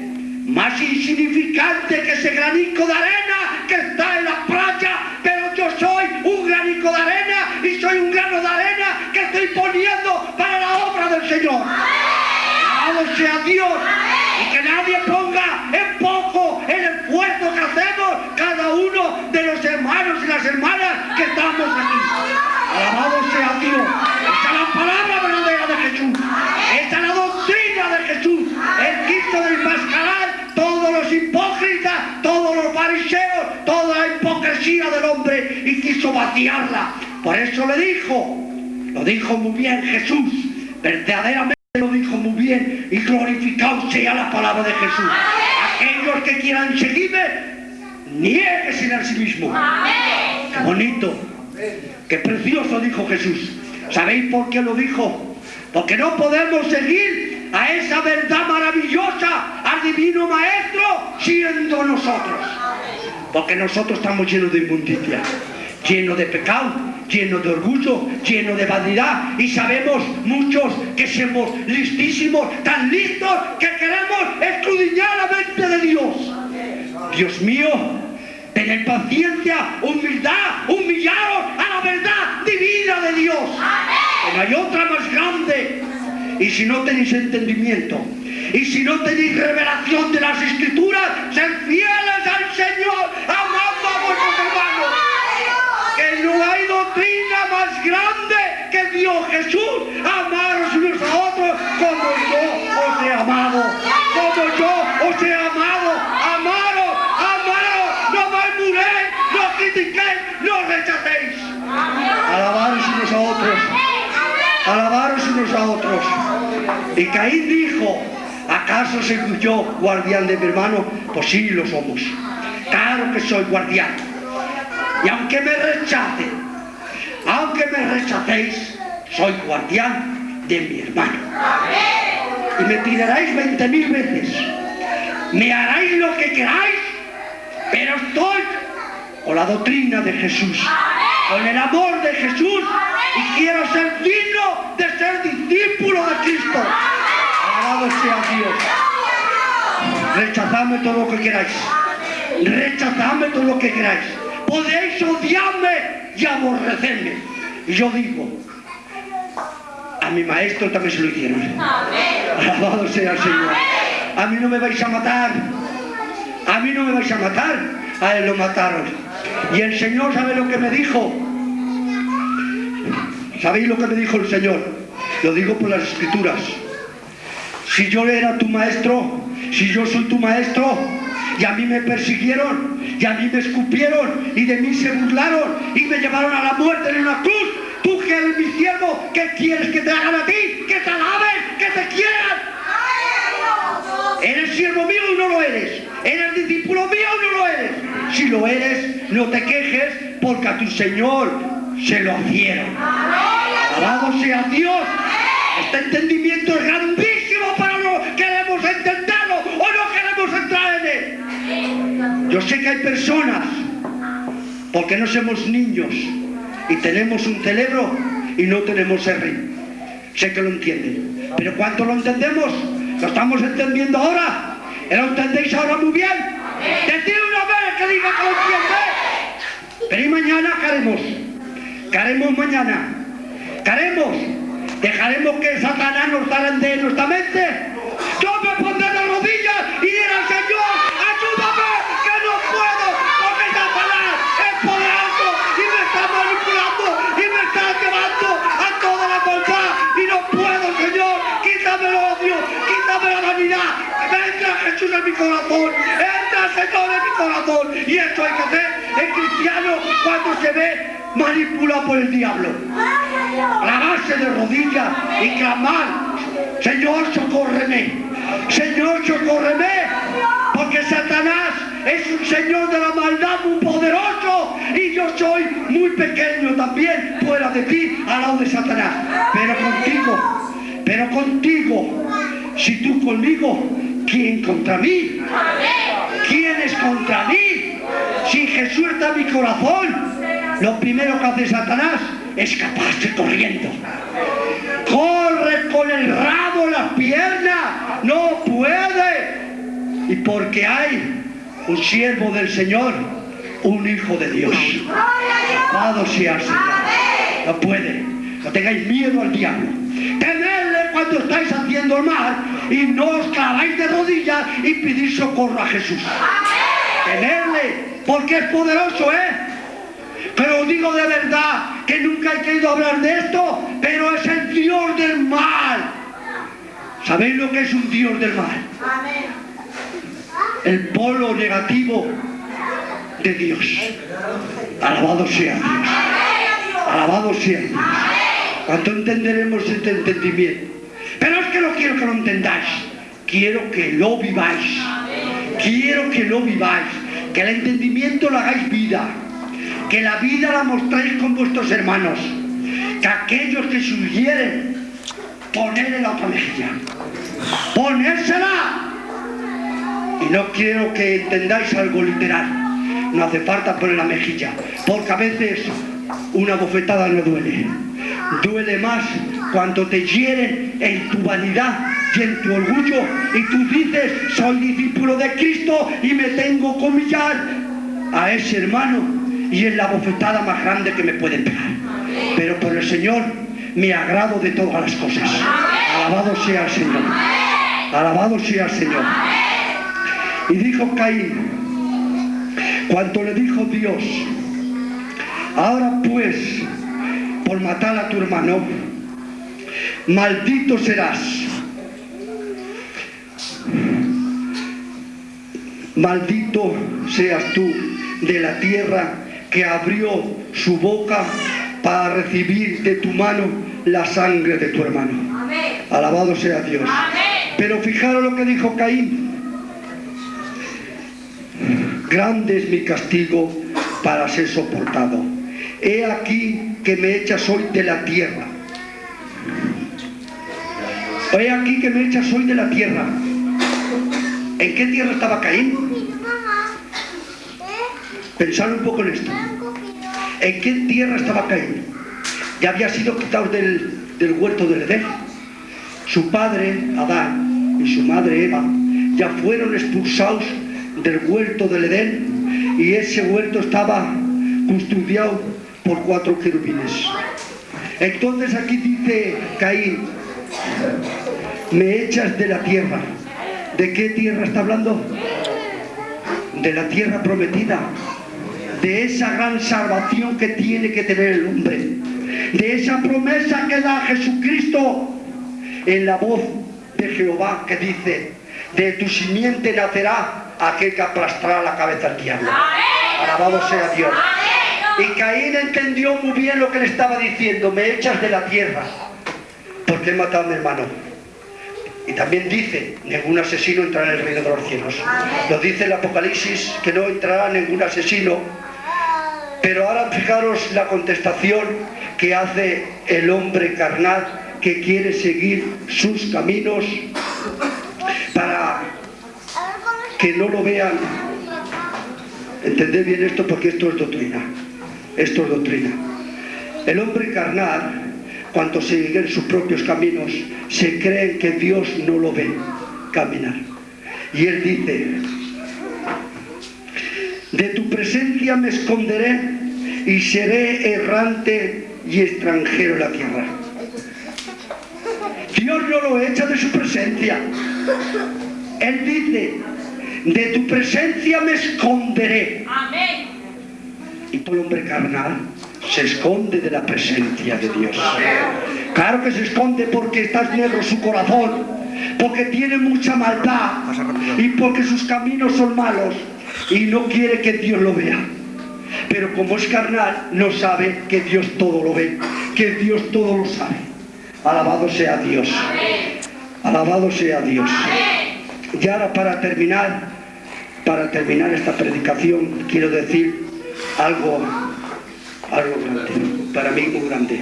más insignificante que ese granico de arena que está en la playa. Pero yo soy un granico de arena y soy un grano de arena que estoy poniendo para la obra del Señor. Alabado sea Dios. Y que nadie ponga en poco el esfuerzo que hacemos cada uno de los hermanos y las hermanas que estamos aquí. Alabado sea Dios. Esta es la palabra verdadera de Jesús. Esta es la doctrina de Jesús. Él quiso desmascarar todos los hipócritas, todos los fariseos, toda la hipocresía del hombre y quiso vaciarla. Por eso le dijo, lo dijo muy bien Jesús, verdaderamente lo dijo muy bien y glorificado sea la palabra de Jesús. Aquellos que quieran seguirme, nieguesen a sí mismo. Qué bonito, qué precioso dijo Jesús. ¿Sabéis por qué lo dijo? Porque no podemos seguir a esa verdad maravillosa, al divino maestro, siendo nosotros. Porque nosotros estamos llenos de inmundicia, llenos de pecado, llenos de orgullo, llenos de vanidad. Y sabemos muchos que somos listísimos, tan listos que queremos escudriñar la mente de Dios. Dios mío, tener paciencia, humildad, humillaros a la verdad divina de Dios. Que no hay otra más grande. Y si no tenéis entendimiento, y si no tenéis revelación de las escrituras, sed fieles al Señor, amando a vuestros hermanos. Que no hay doctrina más grande que Dios Jesús, amaros unos a otros como yo os he amado, como yo os he amado, amaros, amaros, no murmuréis, no critiquéis, no rechacéis. Alabaros a otros, alabaros unos a otros. Y Caín dijo, ¿acaso soy yo guardián de mi hermano? Pues sí, lo somos. Claro que soy guardián. Y aunque me rechacen, aunque me rechacéis, soy guardián de mi hermano. Y me tiraréis veinte mil veces. Me haráis lo que queráis, pero estoy con la doctrina de Jesús, con el amor de Jesús y quiero ser digno de ser discípulo de Cristo. Alabado sea Dios. Rechazadme todo lo que queráis. Rechazadme todo lo que queráis. Podéis odiarme y aborrecerme. Y yo digo, a mi maestro también se lo hicieron. Alabado sea el Señor. A mí no me vais a matar. A mí no me vais a matar. A él lo mataron. Y el Señor sabe lo que me dijo. ¿Sabéis lo que me dijo el Señor? Lo digo por las escrituras. Si yo era tu maestro, si yo soy tu maestro, y a mí me persiguieron, y a mí me escupieron, y de mí se burlaron, y me llevaron a la muerte en una cruz, tú que eres mi siervo, ¿qué quieres que te hagan a ti? Que te alaben, que te quieran. ¿Eres siervo mío o no lo eres? ¿Eres discípulo mío o no lo eres? Si lo eres, no te quejes porque a tu Señor se lo hicieron. Alabado sea Dios. Este entendimiento es grandísimo, pero no queremos entenderlo o no queremos entrar en él. Yo sé que hay personas, porque no somos niños y tenemos un cerebro y no tenemos R. Sé que lo entienden. Pero ¿cuánto lo entendemos? ¿Lo estamos entendiendo ahora? ¿Lo entendéis ahora muy bien? Decid una vez que diga que lo entiende. Pero ¿y mañana qué haremos? ¿Qué haremos mañana? ¿Qué haremos? ¿Dejaremos que Satanás nos zarandee en nuestra mente? Yo me pondré de rodillas y diré al Señor, ayúdame, que no puedo, porque Satanás es poderoso y me está manipulando y me está llevando a toda la maldad y no puedo, Señor, quítame el odio, vanidad, entra Jesús en mi corazón, entra Señor en mi corazón. Y esto hay que hacer el cristiano cuando se ve manipulado por el diablo. Clavarse de rodillas y clamar, Señor, socórreme, Señor, socórreme, porque Satanás es un Señor de la maldad muy poderoso. Y yo soy muy pequeño también fuera de ti al lado de Satanás, pero contigo, pero contigo, si tú conmigo, ¿quién contra mí? ¿Quién es contra mí? Si Jesús está en mi corazón, lo primero que hace Satanás escaparse corriendo. Corre con el rabo en las piernas, no puede. Y porque hay un siervo del Señor, un hijo de Dios. Amado sea el Señor. No puede. No tengáis miedo al diablo. Cuando estáis haciendo el mal y no os claváis de rodillas y pedís socorro a Jesús. Tenerle, porque es poderoso, ¿eh? Pero digo de verdad que nunca he querido hablar de esto, pero es el Dios del mal. ¿Sabéis lo que es un Dios del mal? El polo negativo de Dios. Alabado sea Dios. Alabado sea Dios. ¿Cuánto entenderemos este entendimiento? Pero es que no quiero que lo entendáis. Quiero que lo viváis. Quiero que lo viváis. Que el entendimiento lo hagáis vida que la vida la mostréis con vuestros hermanos, que aquellos que sugieren ponerle la otra mejilla, ponérsela. Y no quiero que entendáis algo literal, no hace falta poner la mejilla, porque a veces una bofetada no duele, duele más cuando te hieren en tu vanidad y en tu orgullo y tú dices, soy discípulo de Cristo y me tengo que humillar a ese hermano y es la bofetada más grande que me pueden pegar. Pero por el Señor me agrado de todas las cosas. Alabado sea el Señor. Alabado sea el Señor. Y dijo Caín, cuando le dijo Dios, ahora pues, por matar a tu hermano, maldito serás. Maldito seas tú de la tierra que abrió su boca para recibir de tu mano la sangre de tu hermano. Alabado sea Dios. Pero fijaros lo que dijo Caín. Grande es mi castigo para ser soportado. He aquí que me echas hoy de la tierra. He aquí que me echas hoy de la tierra. ¿En qué tierra estaba Caín? Pensar un poco en esto. ¿En qué tierra estaba Caín? Ya había sido quitado del, del huerto del Edén. Su padre, Adán, y su madre, Eva, ya fueron expulsados del huerto del Edén y ese huerto estaba custodiado por cuatro querubines. Entonces aquí dice Caín, me echas de la tierra. ¿De qué tierra está hablando? De la tierra prometida, de esa gran salvación que tiene que tener el hombre, de esa promesa que da Jesucristo en la voz de Jehová que dice, de tu simiente nacerá aquel que aplastará la cabeza al diablo. Alabado sea Dios. Y Caín entendió muy bien lo que le estaba diciendo, me echas de la tierra, porque he matado a mi hermano. Y también dice, ningún asesino entrará en el reino de los cielos. Lo dice el Apocalipsis, que no entrará ningún asesino. Pero ahora fijaros la contestación que hace el hombre carnal que quiere seguir sus caminos para que no lo vean. Entended bien esto porque esto es doctrina. Esto es doctrina. El hombre carnal, cuando sigue en sus propios caminos, se cree que Dios no lo ve caminar. Y él dice, de tu presencia me esconderé y seré errante y extranjero en la tierra. Dios no lo echa de su presencia. Él dice, de tu presencia me esconderé. Amén. Y todo hombre carnal se esconde de la presencia de Dios. Claro que se esconde porque está negro su corazón, porque tiene mucha maldad y porque sus caminos son malos y no quiere que Dios lo vea. Pero como es carnal, no sabe que Dios todo lo ve, que Dios todo lo sabe. Alabado sea Dios. Alabado sea Dios. Y ahora para terminar, para terminar esta predicación, quiero decir algo, algo grande, para mí muy grande.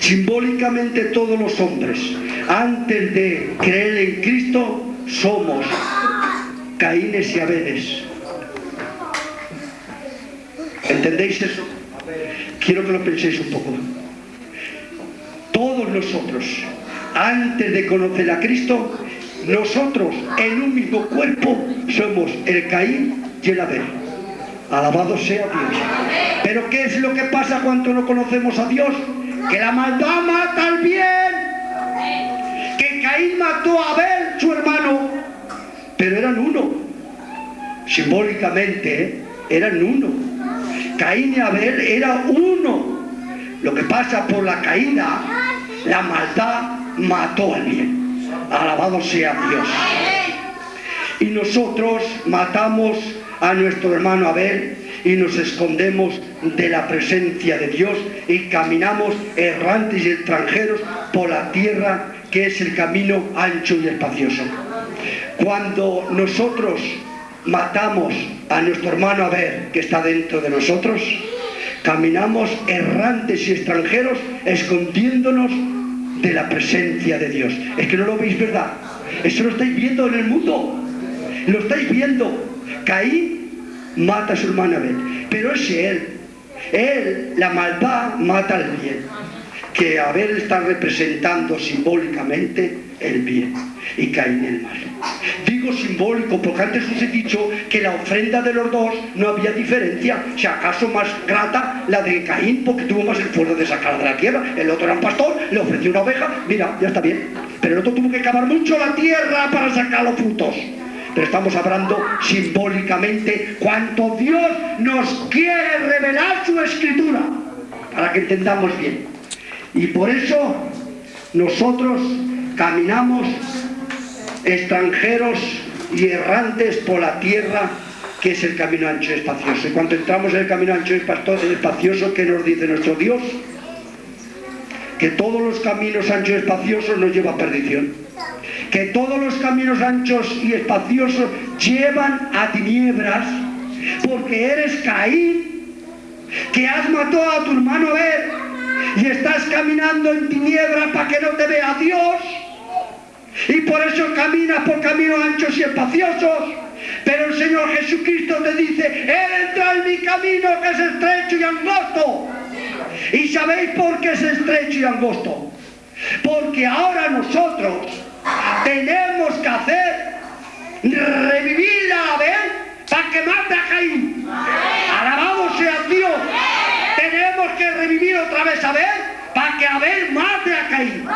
Simbólicamente todos los hombres, antes de creer en Cristo, somos Caínes y Abeles. ¿Entendéis eso? Quiero que lo penséis un poco. Todos nosotros, antes de conocer a Cristo, nosotros en un mismo cuerpo somos el Caín y el Abel. Alabado sea Dios. Pero ¿qué es lo que pasa cuando no conocemos a Dios? Que la maldad mata al bien. Que Caín mató a Abel, su hermano. Pero eran uno. Simbólicamente, ¿eh? eran uno. Caín y Abel era uno. Lo que pasa por la caída, la maldad mató al bien. Alabado sea Dios. Y nosotros matamos a nuestro hermano Abel y nos escondemos de la presencia de Dios y caminamos errantes y extranjeros por la tierra que es el camino ancho y espacioso. Cuando nosotros matamos a nuestro hermano Abel que está dentro de nosotros, caminamos errantes y extranjeros escondiéndonos de la presencia de Dios. Es que no lo veis, ¿verdad? Eso lo estáis viendo en el mundo. Lo estáis viendo. Caín mata a su hermano Abel, pero es él. Él, la maldad, mata al bien. Que Abel está representando simbólicamente el bien y Caín el mal. Digo simbólico porque antes os he dicho que la ofrenda de los dos no había diferencia. Si acaso más grata la de Caín porque tuvo más esfuerzo de sacar de la tierra. El otro era un pastor, le ofreció una oveja, mira, ya está bien. Pero el otro tuvo que cavar mucho la tierra para sacar los frutos. Pero estamos hablando simbólicamente cuánto Dios nos quiere revelar su escritura para que entendamos bien. Y por eso nosotros caminamos extranjeros y errantes por la tierra que es el camino ancho y espacioso. Y cuando entramos en el camino ancho y espacioso, ¿qué nos dice nuestro Dios? Que todos los caminos anchos y espaciosos nos llevan a perdición. Que todos los caminos anchos y espaciosos llevan a tiniebras porque eres Caín, que has matado a tu hermano Abel y estás caminando en tiniebras para que no te vea Dios y por eso caminas por caminos anchos y espaciosos. Pero el Señor Jesucristo te dice, entra en mi camino que es estrecho y angosto. ¿Y sabéis por qué es estrecho y angosto? Porque ahora nosotros tenemos que hacer revivir a Abel para que mate a Caín. Alabado sea Dios. Tenemos que revivir otra vez a Abel para que Abel mate a Caín.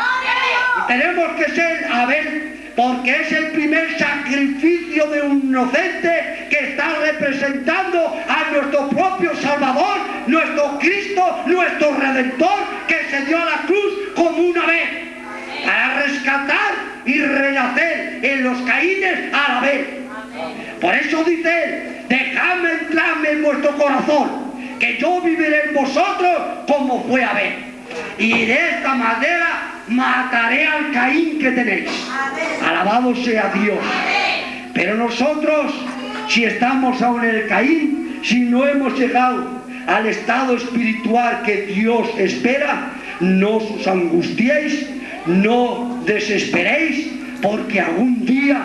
Tenemos que ser Abel porque es el primer sacrificio de un inocente que está representando a nuestro propio Salvador, nuestro Cristo, nuestro Redentor, que se dio a la cruz como una vez para rescatar y renacer en los caínes a la vez. Por eso dice él, dejadme entrarme en vuestro corazón, que yo viviré en vosotros como fue Abel. Y de esta manera mataré al Caín que tenéis. Alabado sea Dios. Pero nosotros, si estamos aún en el Caín, si no hemos llegado al estado espiritual que Dios espera, no os angustiéis, no desesperéis, porque algún día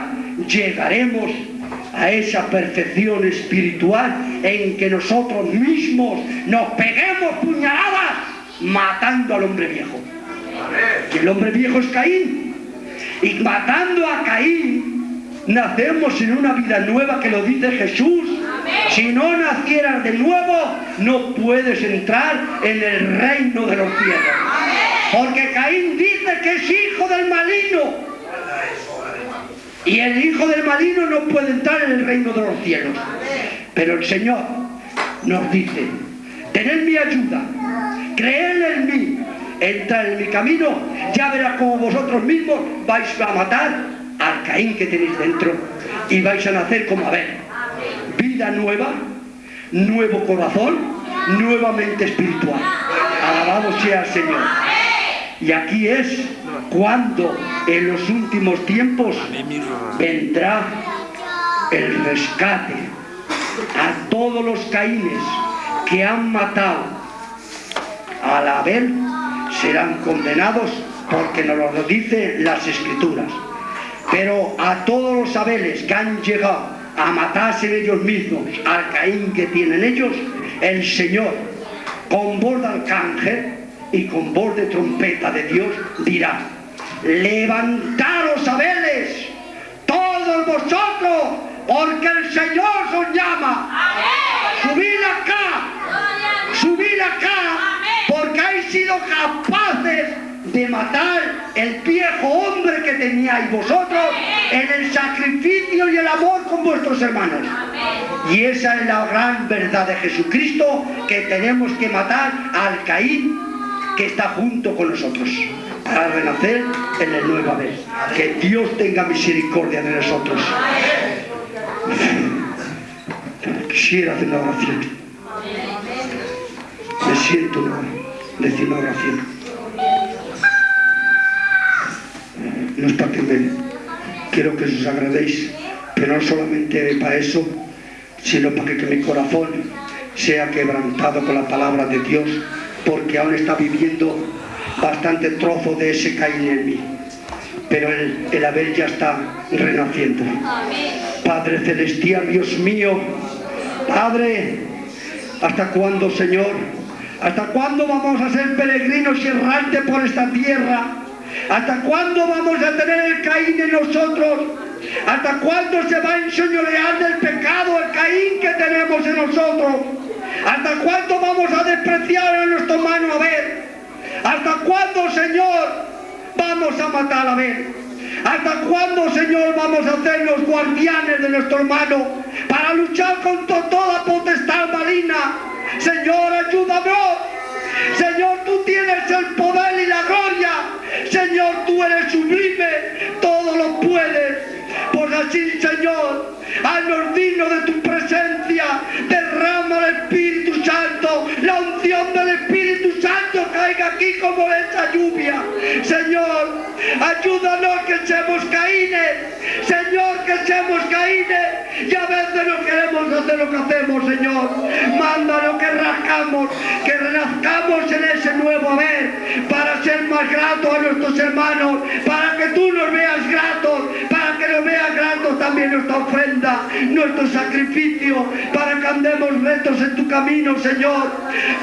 llegaremos a esa perfección espiritual en que nosotros mismos nos peguemos puñaladas matando al hombre viejo. Y el hombre viejo es Caín. Y matando a Caín, nacemos en una vida nueva que lo dice Jesús. Si no nacieras de nuevo, no puedes entrar en el reino de los cielos. Porque Caín dice que es hijo del maligno. Y el hijo del maligno no puede entrar en el reino de los cielos. Pero el Señor nos dice, tened mi ayuda, creed en mí, entrad en mi camino, ya verás como vosotros mismos vais a matar al Caín que tenéis dentro y vais a nacer como Abel. Vida nueva, nuevo corazón, nuevamente espiritual. Alabado sea el Señor. Y aquí es cuando en los últimos tiempos vendrá el rescate a todos los caínes que han matado al Abel serán condenados porque nos lo dicen las escrituras. Pero a todos los Abeles que han llegado a matarse ellos mismos al Caín que tienen ellos el Señor con voz de arcángel y con voz de trompeta de Dios dirá, levantaros Abeles, todos vosotros, porque el Señor os llama. Subid acá, subid acá, porque habéis sido capaces de matar el viejo hombre que teníais vosotros en el sacrificio y el amor con vuestros hermanos. Y esa es la gran verdad de Jesucristo, que tenemos que matar al Caín que está junto con nosotros para renacer en el nuevo Abel. Que Dios tenga misericordia de nosotros. Quisiera hacer una oración. Me siento decir una oración. No está que quiero que os agradéis, pero no solamente para eso, sino para que, que mi corazón sea quebrantado con la palabra de Dios porque aún está viviendo bastante trozo de ese Caín en mí. Pero el, el Abel ya está renaciendo. Padre Celestial, Dios mío, Padre, ¿hasta cuándo, Señor? ¿Hasta cuándo vamos a ser peregrinos y errantes por esta tierra? ¿Hasta cuándo vamos a tener el Caín en nosotros? ¿Hasta cuándo se va a enseñorear del pecado el Caín que tenemos en nosotros? ¿Hasta cuándo vamos a despreciar a nuestro hermano Abel? ¿Hasta cuándo, Señor, vamos a matar a Abel? ¿Hasta cuándo, Señor, vamos a ser los guardianes de nuestro hermano para luchar contra toda potestad maligna? Señor, ayúdame. Señor, tú tienes el poder y la gloria. Señor, tú eres sublime, todo lo puedes. Pues así, Señor, dignos de tu presencia, derrama el Espíritu Santo, la unción del Espíritu Santo caiga aquí como esa lluvia. Señor, ayúdanos que seamos caínes, Señor, que seamos caínes, y a veces no queremos hacer lo que hacemos, Señor. Mándanos que rascamos, que renazcamos en ese nuevo haber, para ser más gratos a nuestros hermanos, para que tú nos veas gratos, que nos veas gratos también nuestra ofrenda, nuestro sacrificio, para que andemos rectos en tu camino, Señor.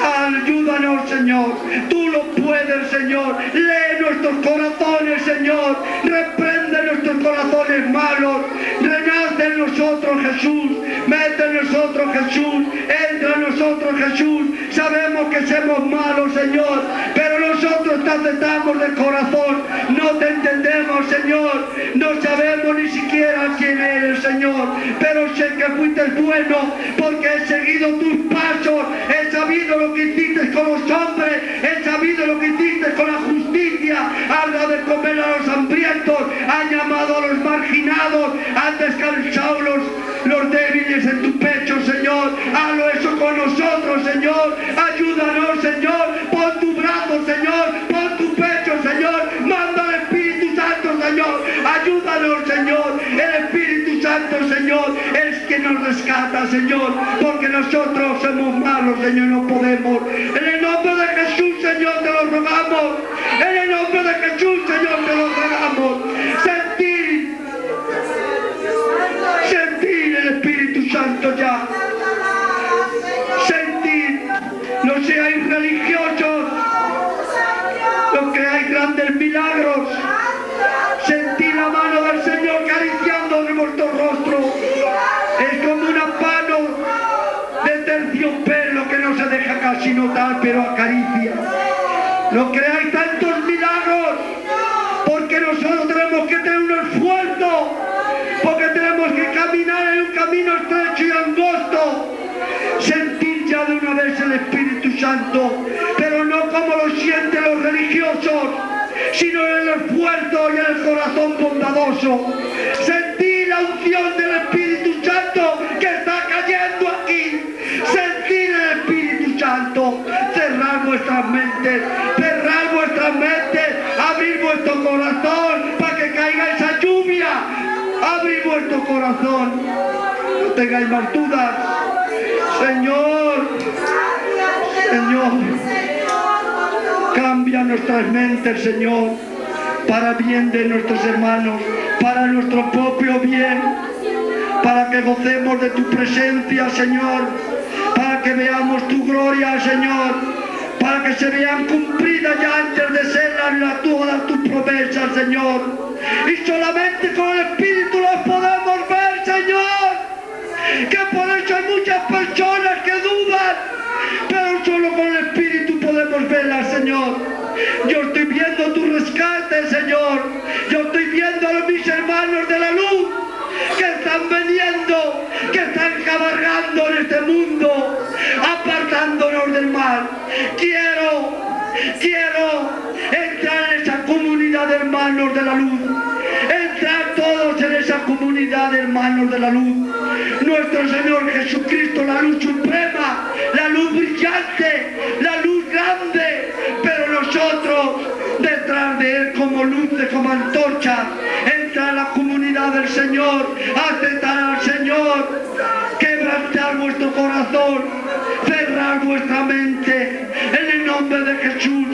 Ayúdanos, Señor. Tú lo puedes, Señor. Lee nuestros corazones, Señor. Reprende nuestros corazones malos. Renace en nosotros, Jesús. Mete en nosotros, Jesús. Entra en nosotros, Jesús. Sabemos que somos malos, Señor. Pero nosotros te aceptamos de corazón. No te entendemos, Señor. No sabemos ni siquiera quién eres, Señor. Pero sé que fuiste bueno porque he seguido tus pasos. He sabido lo que hiciste con los hombres. He sabido lo que hiciste con la justicia. Has dado de comer a los hambrientos. Has llamado a los marginados. Has descansado los, los débiles en tu pecho, Señor. Hazlo eso con nosotros, Señor. Ayúdanos, Señor. Señor, pon tu pecho, Señor, manda al Espíritu Santo, Señor, ayúdanos, Señor, el Espíritu Santo, Señor, es que nos rescata, Señor, porque nosotros somos malos, Señor, no podemos. En el nombre de Jesús, Señor, te lo rogamos. En el nombre de Jesús, Señor, te lo rogamos. Sentir, sentir el Espíritu Santo ya. Sentir, no seáis religiosos casi notar, pero acaricia. No creáis tantos milagros, porque nosotros tenemos que tener un esfuerzo, porque tenemos que caminar en un camino estrecho y angosto. Sentir ya de una vez el Espíritu Santo, pero no como lo sienten los religiosos, sino en el esfuerzo y en el corazón bondadoso. Sentir la unción del Espíritu Santo que está cayendo vuestro corazón. No tengáis más dudas. Señor, Señor, cambia nuestras mentes, Señor, para bien de nuestros hermanos, para nuestro propio bien, para que gocemos de tu presencia, Señor, para que veamos tu gloria, Señor, para que se vean cumplidas ya antes de ser las, todas tus promesas, Señor. Y solamente con el Espíritu las podemos ver, Señor que por eso hay muchas personas que dudan, pero solo con el Espíritu podemos verlas, Señor. Yo estoy viendo tu rescate, Señor. Yo estoy viendo a mis hermanos de la luz que están veniendo, que están cabalgando en este mundo, apartándonos del mal. Quiero, quiero entrar en esa comunidad de hermanos de la luz. Entrar todos en esa comunidad de hermanos de la luz. Nuestro Señor Jesucristo, la luz suprema, la luz brillante, la luz grande, pero nosotros detrás de Él como luces, como antorcha, entra a la comunidad del Señor, aceptar al Señor, quebrantar vuestro corazón, vuestra mente, en el nombre de Jesús,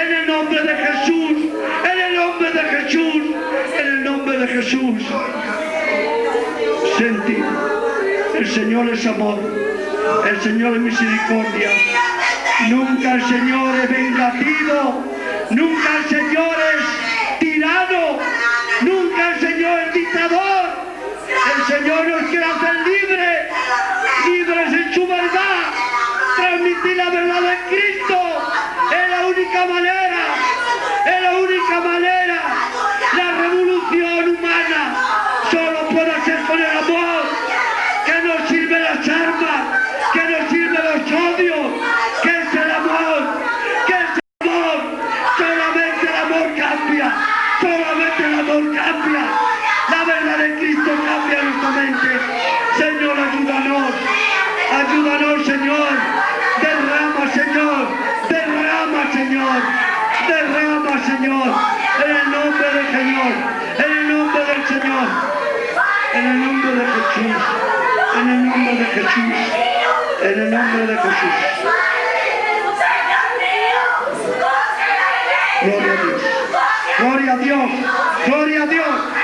en el nombre de Jesús, en el nombre de Jesús, en el nombre de Jesús. Sentir, el Señor es amor, el Señor es misericordia. Nunca el Señor es vengativo, nunca el Señor es tirano, nunca el Señor es dictador. El Señor nos única manera, es la única manera. Jesús, en el nombre de Jesús, en el nombre de Jesús. Gloria a Dios, gloria a Dios, gloria a Dios.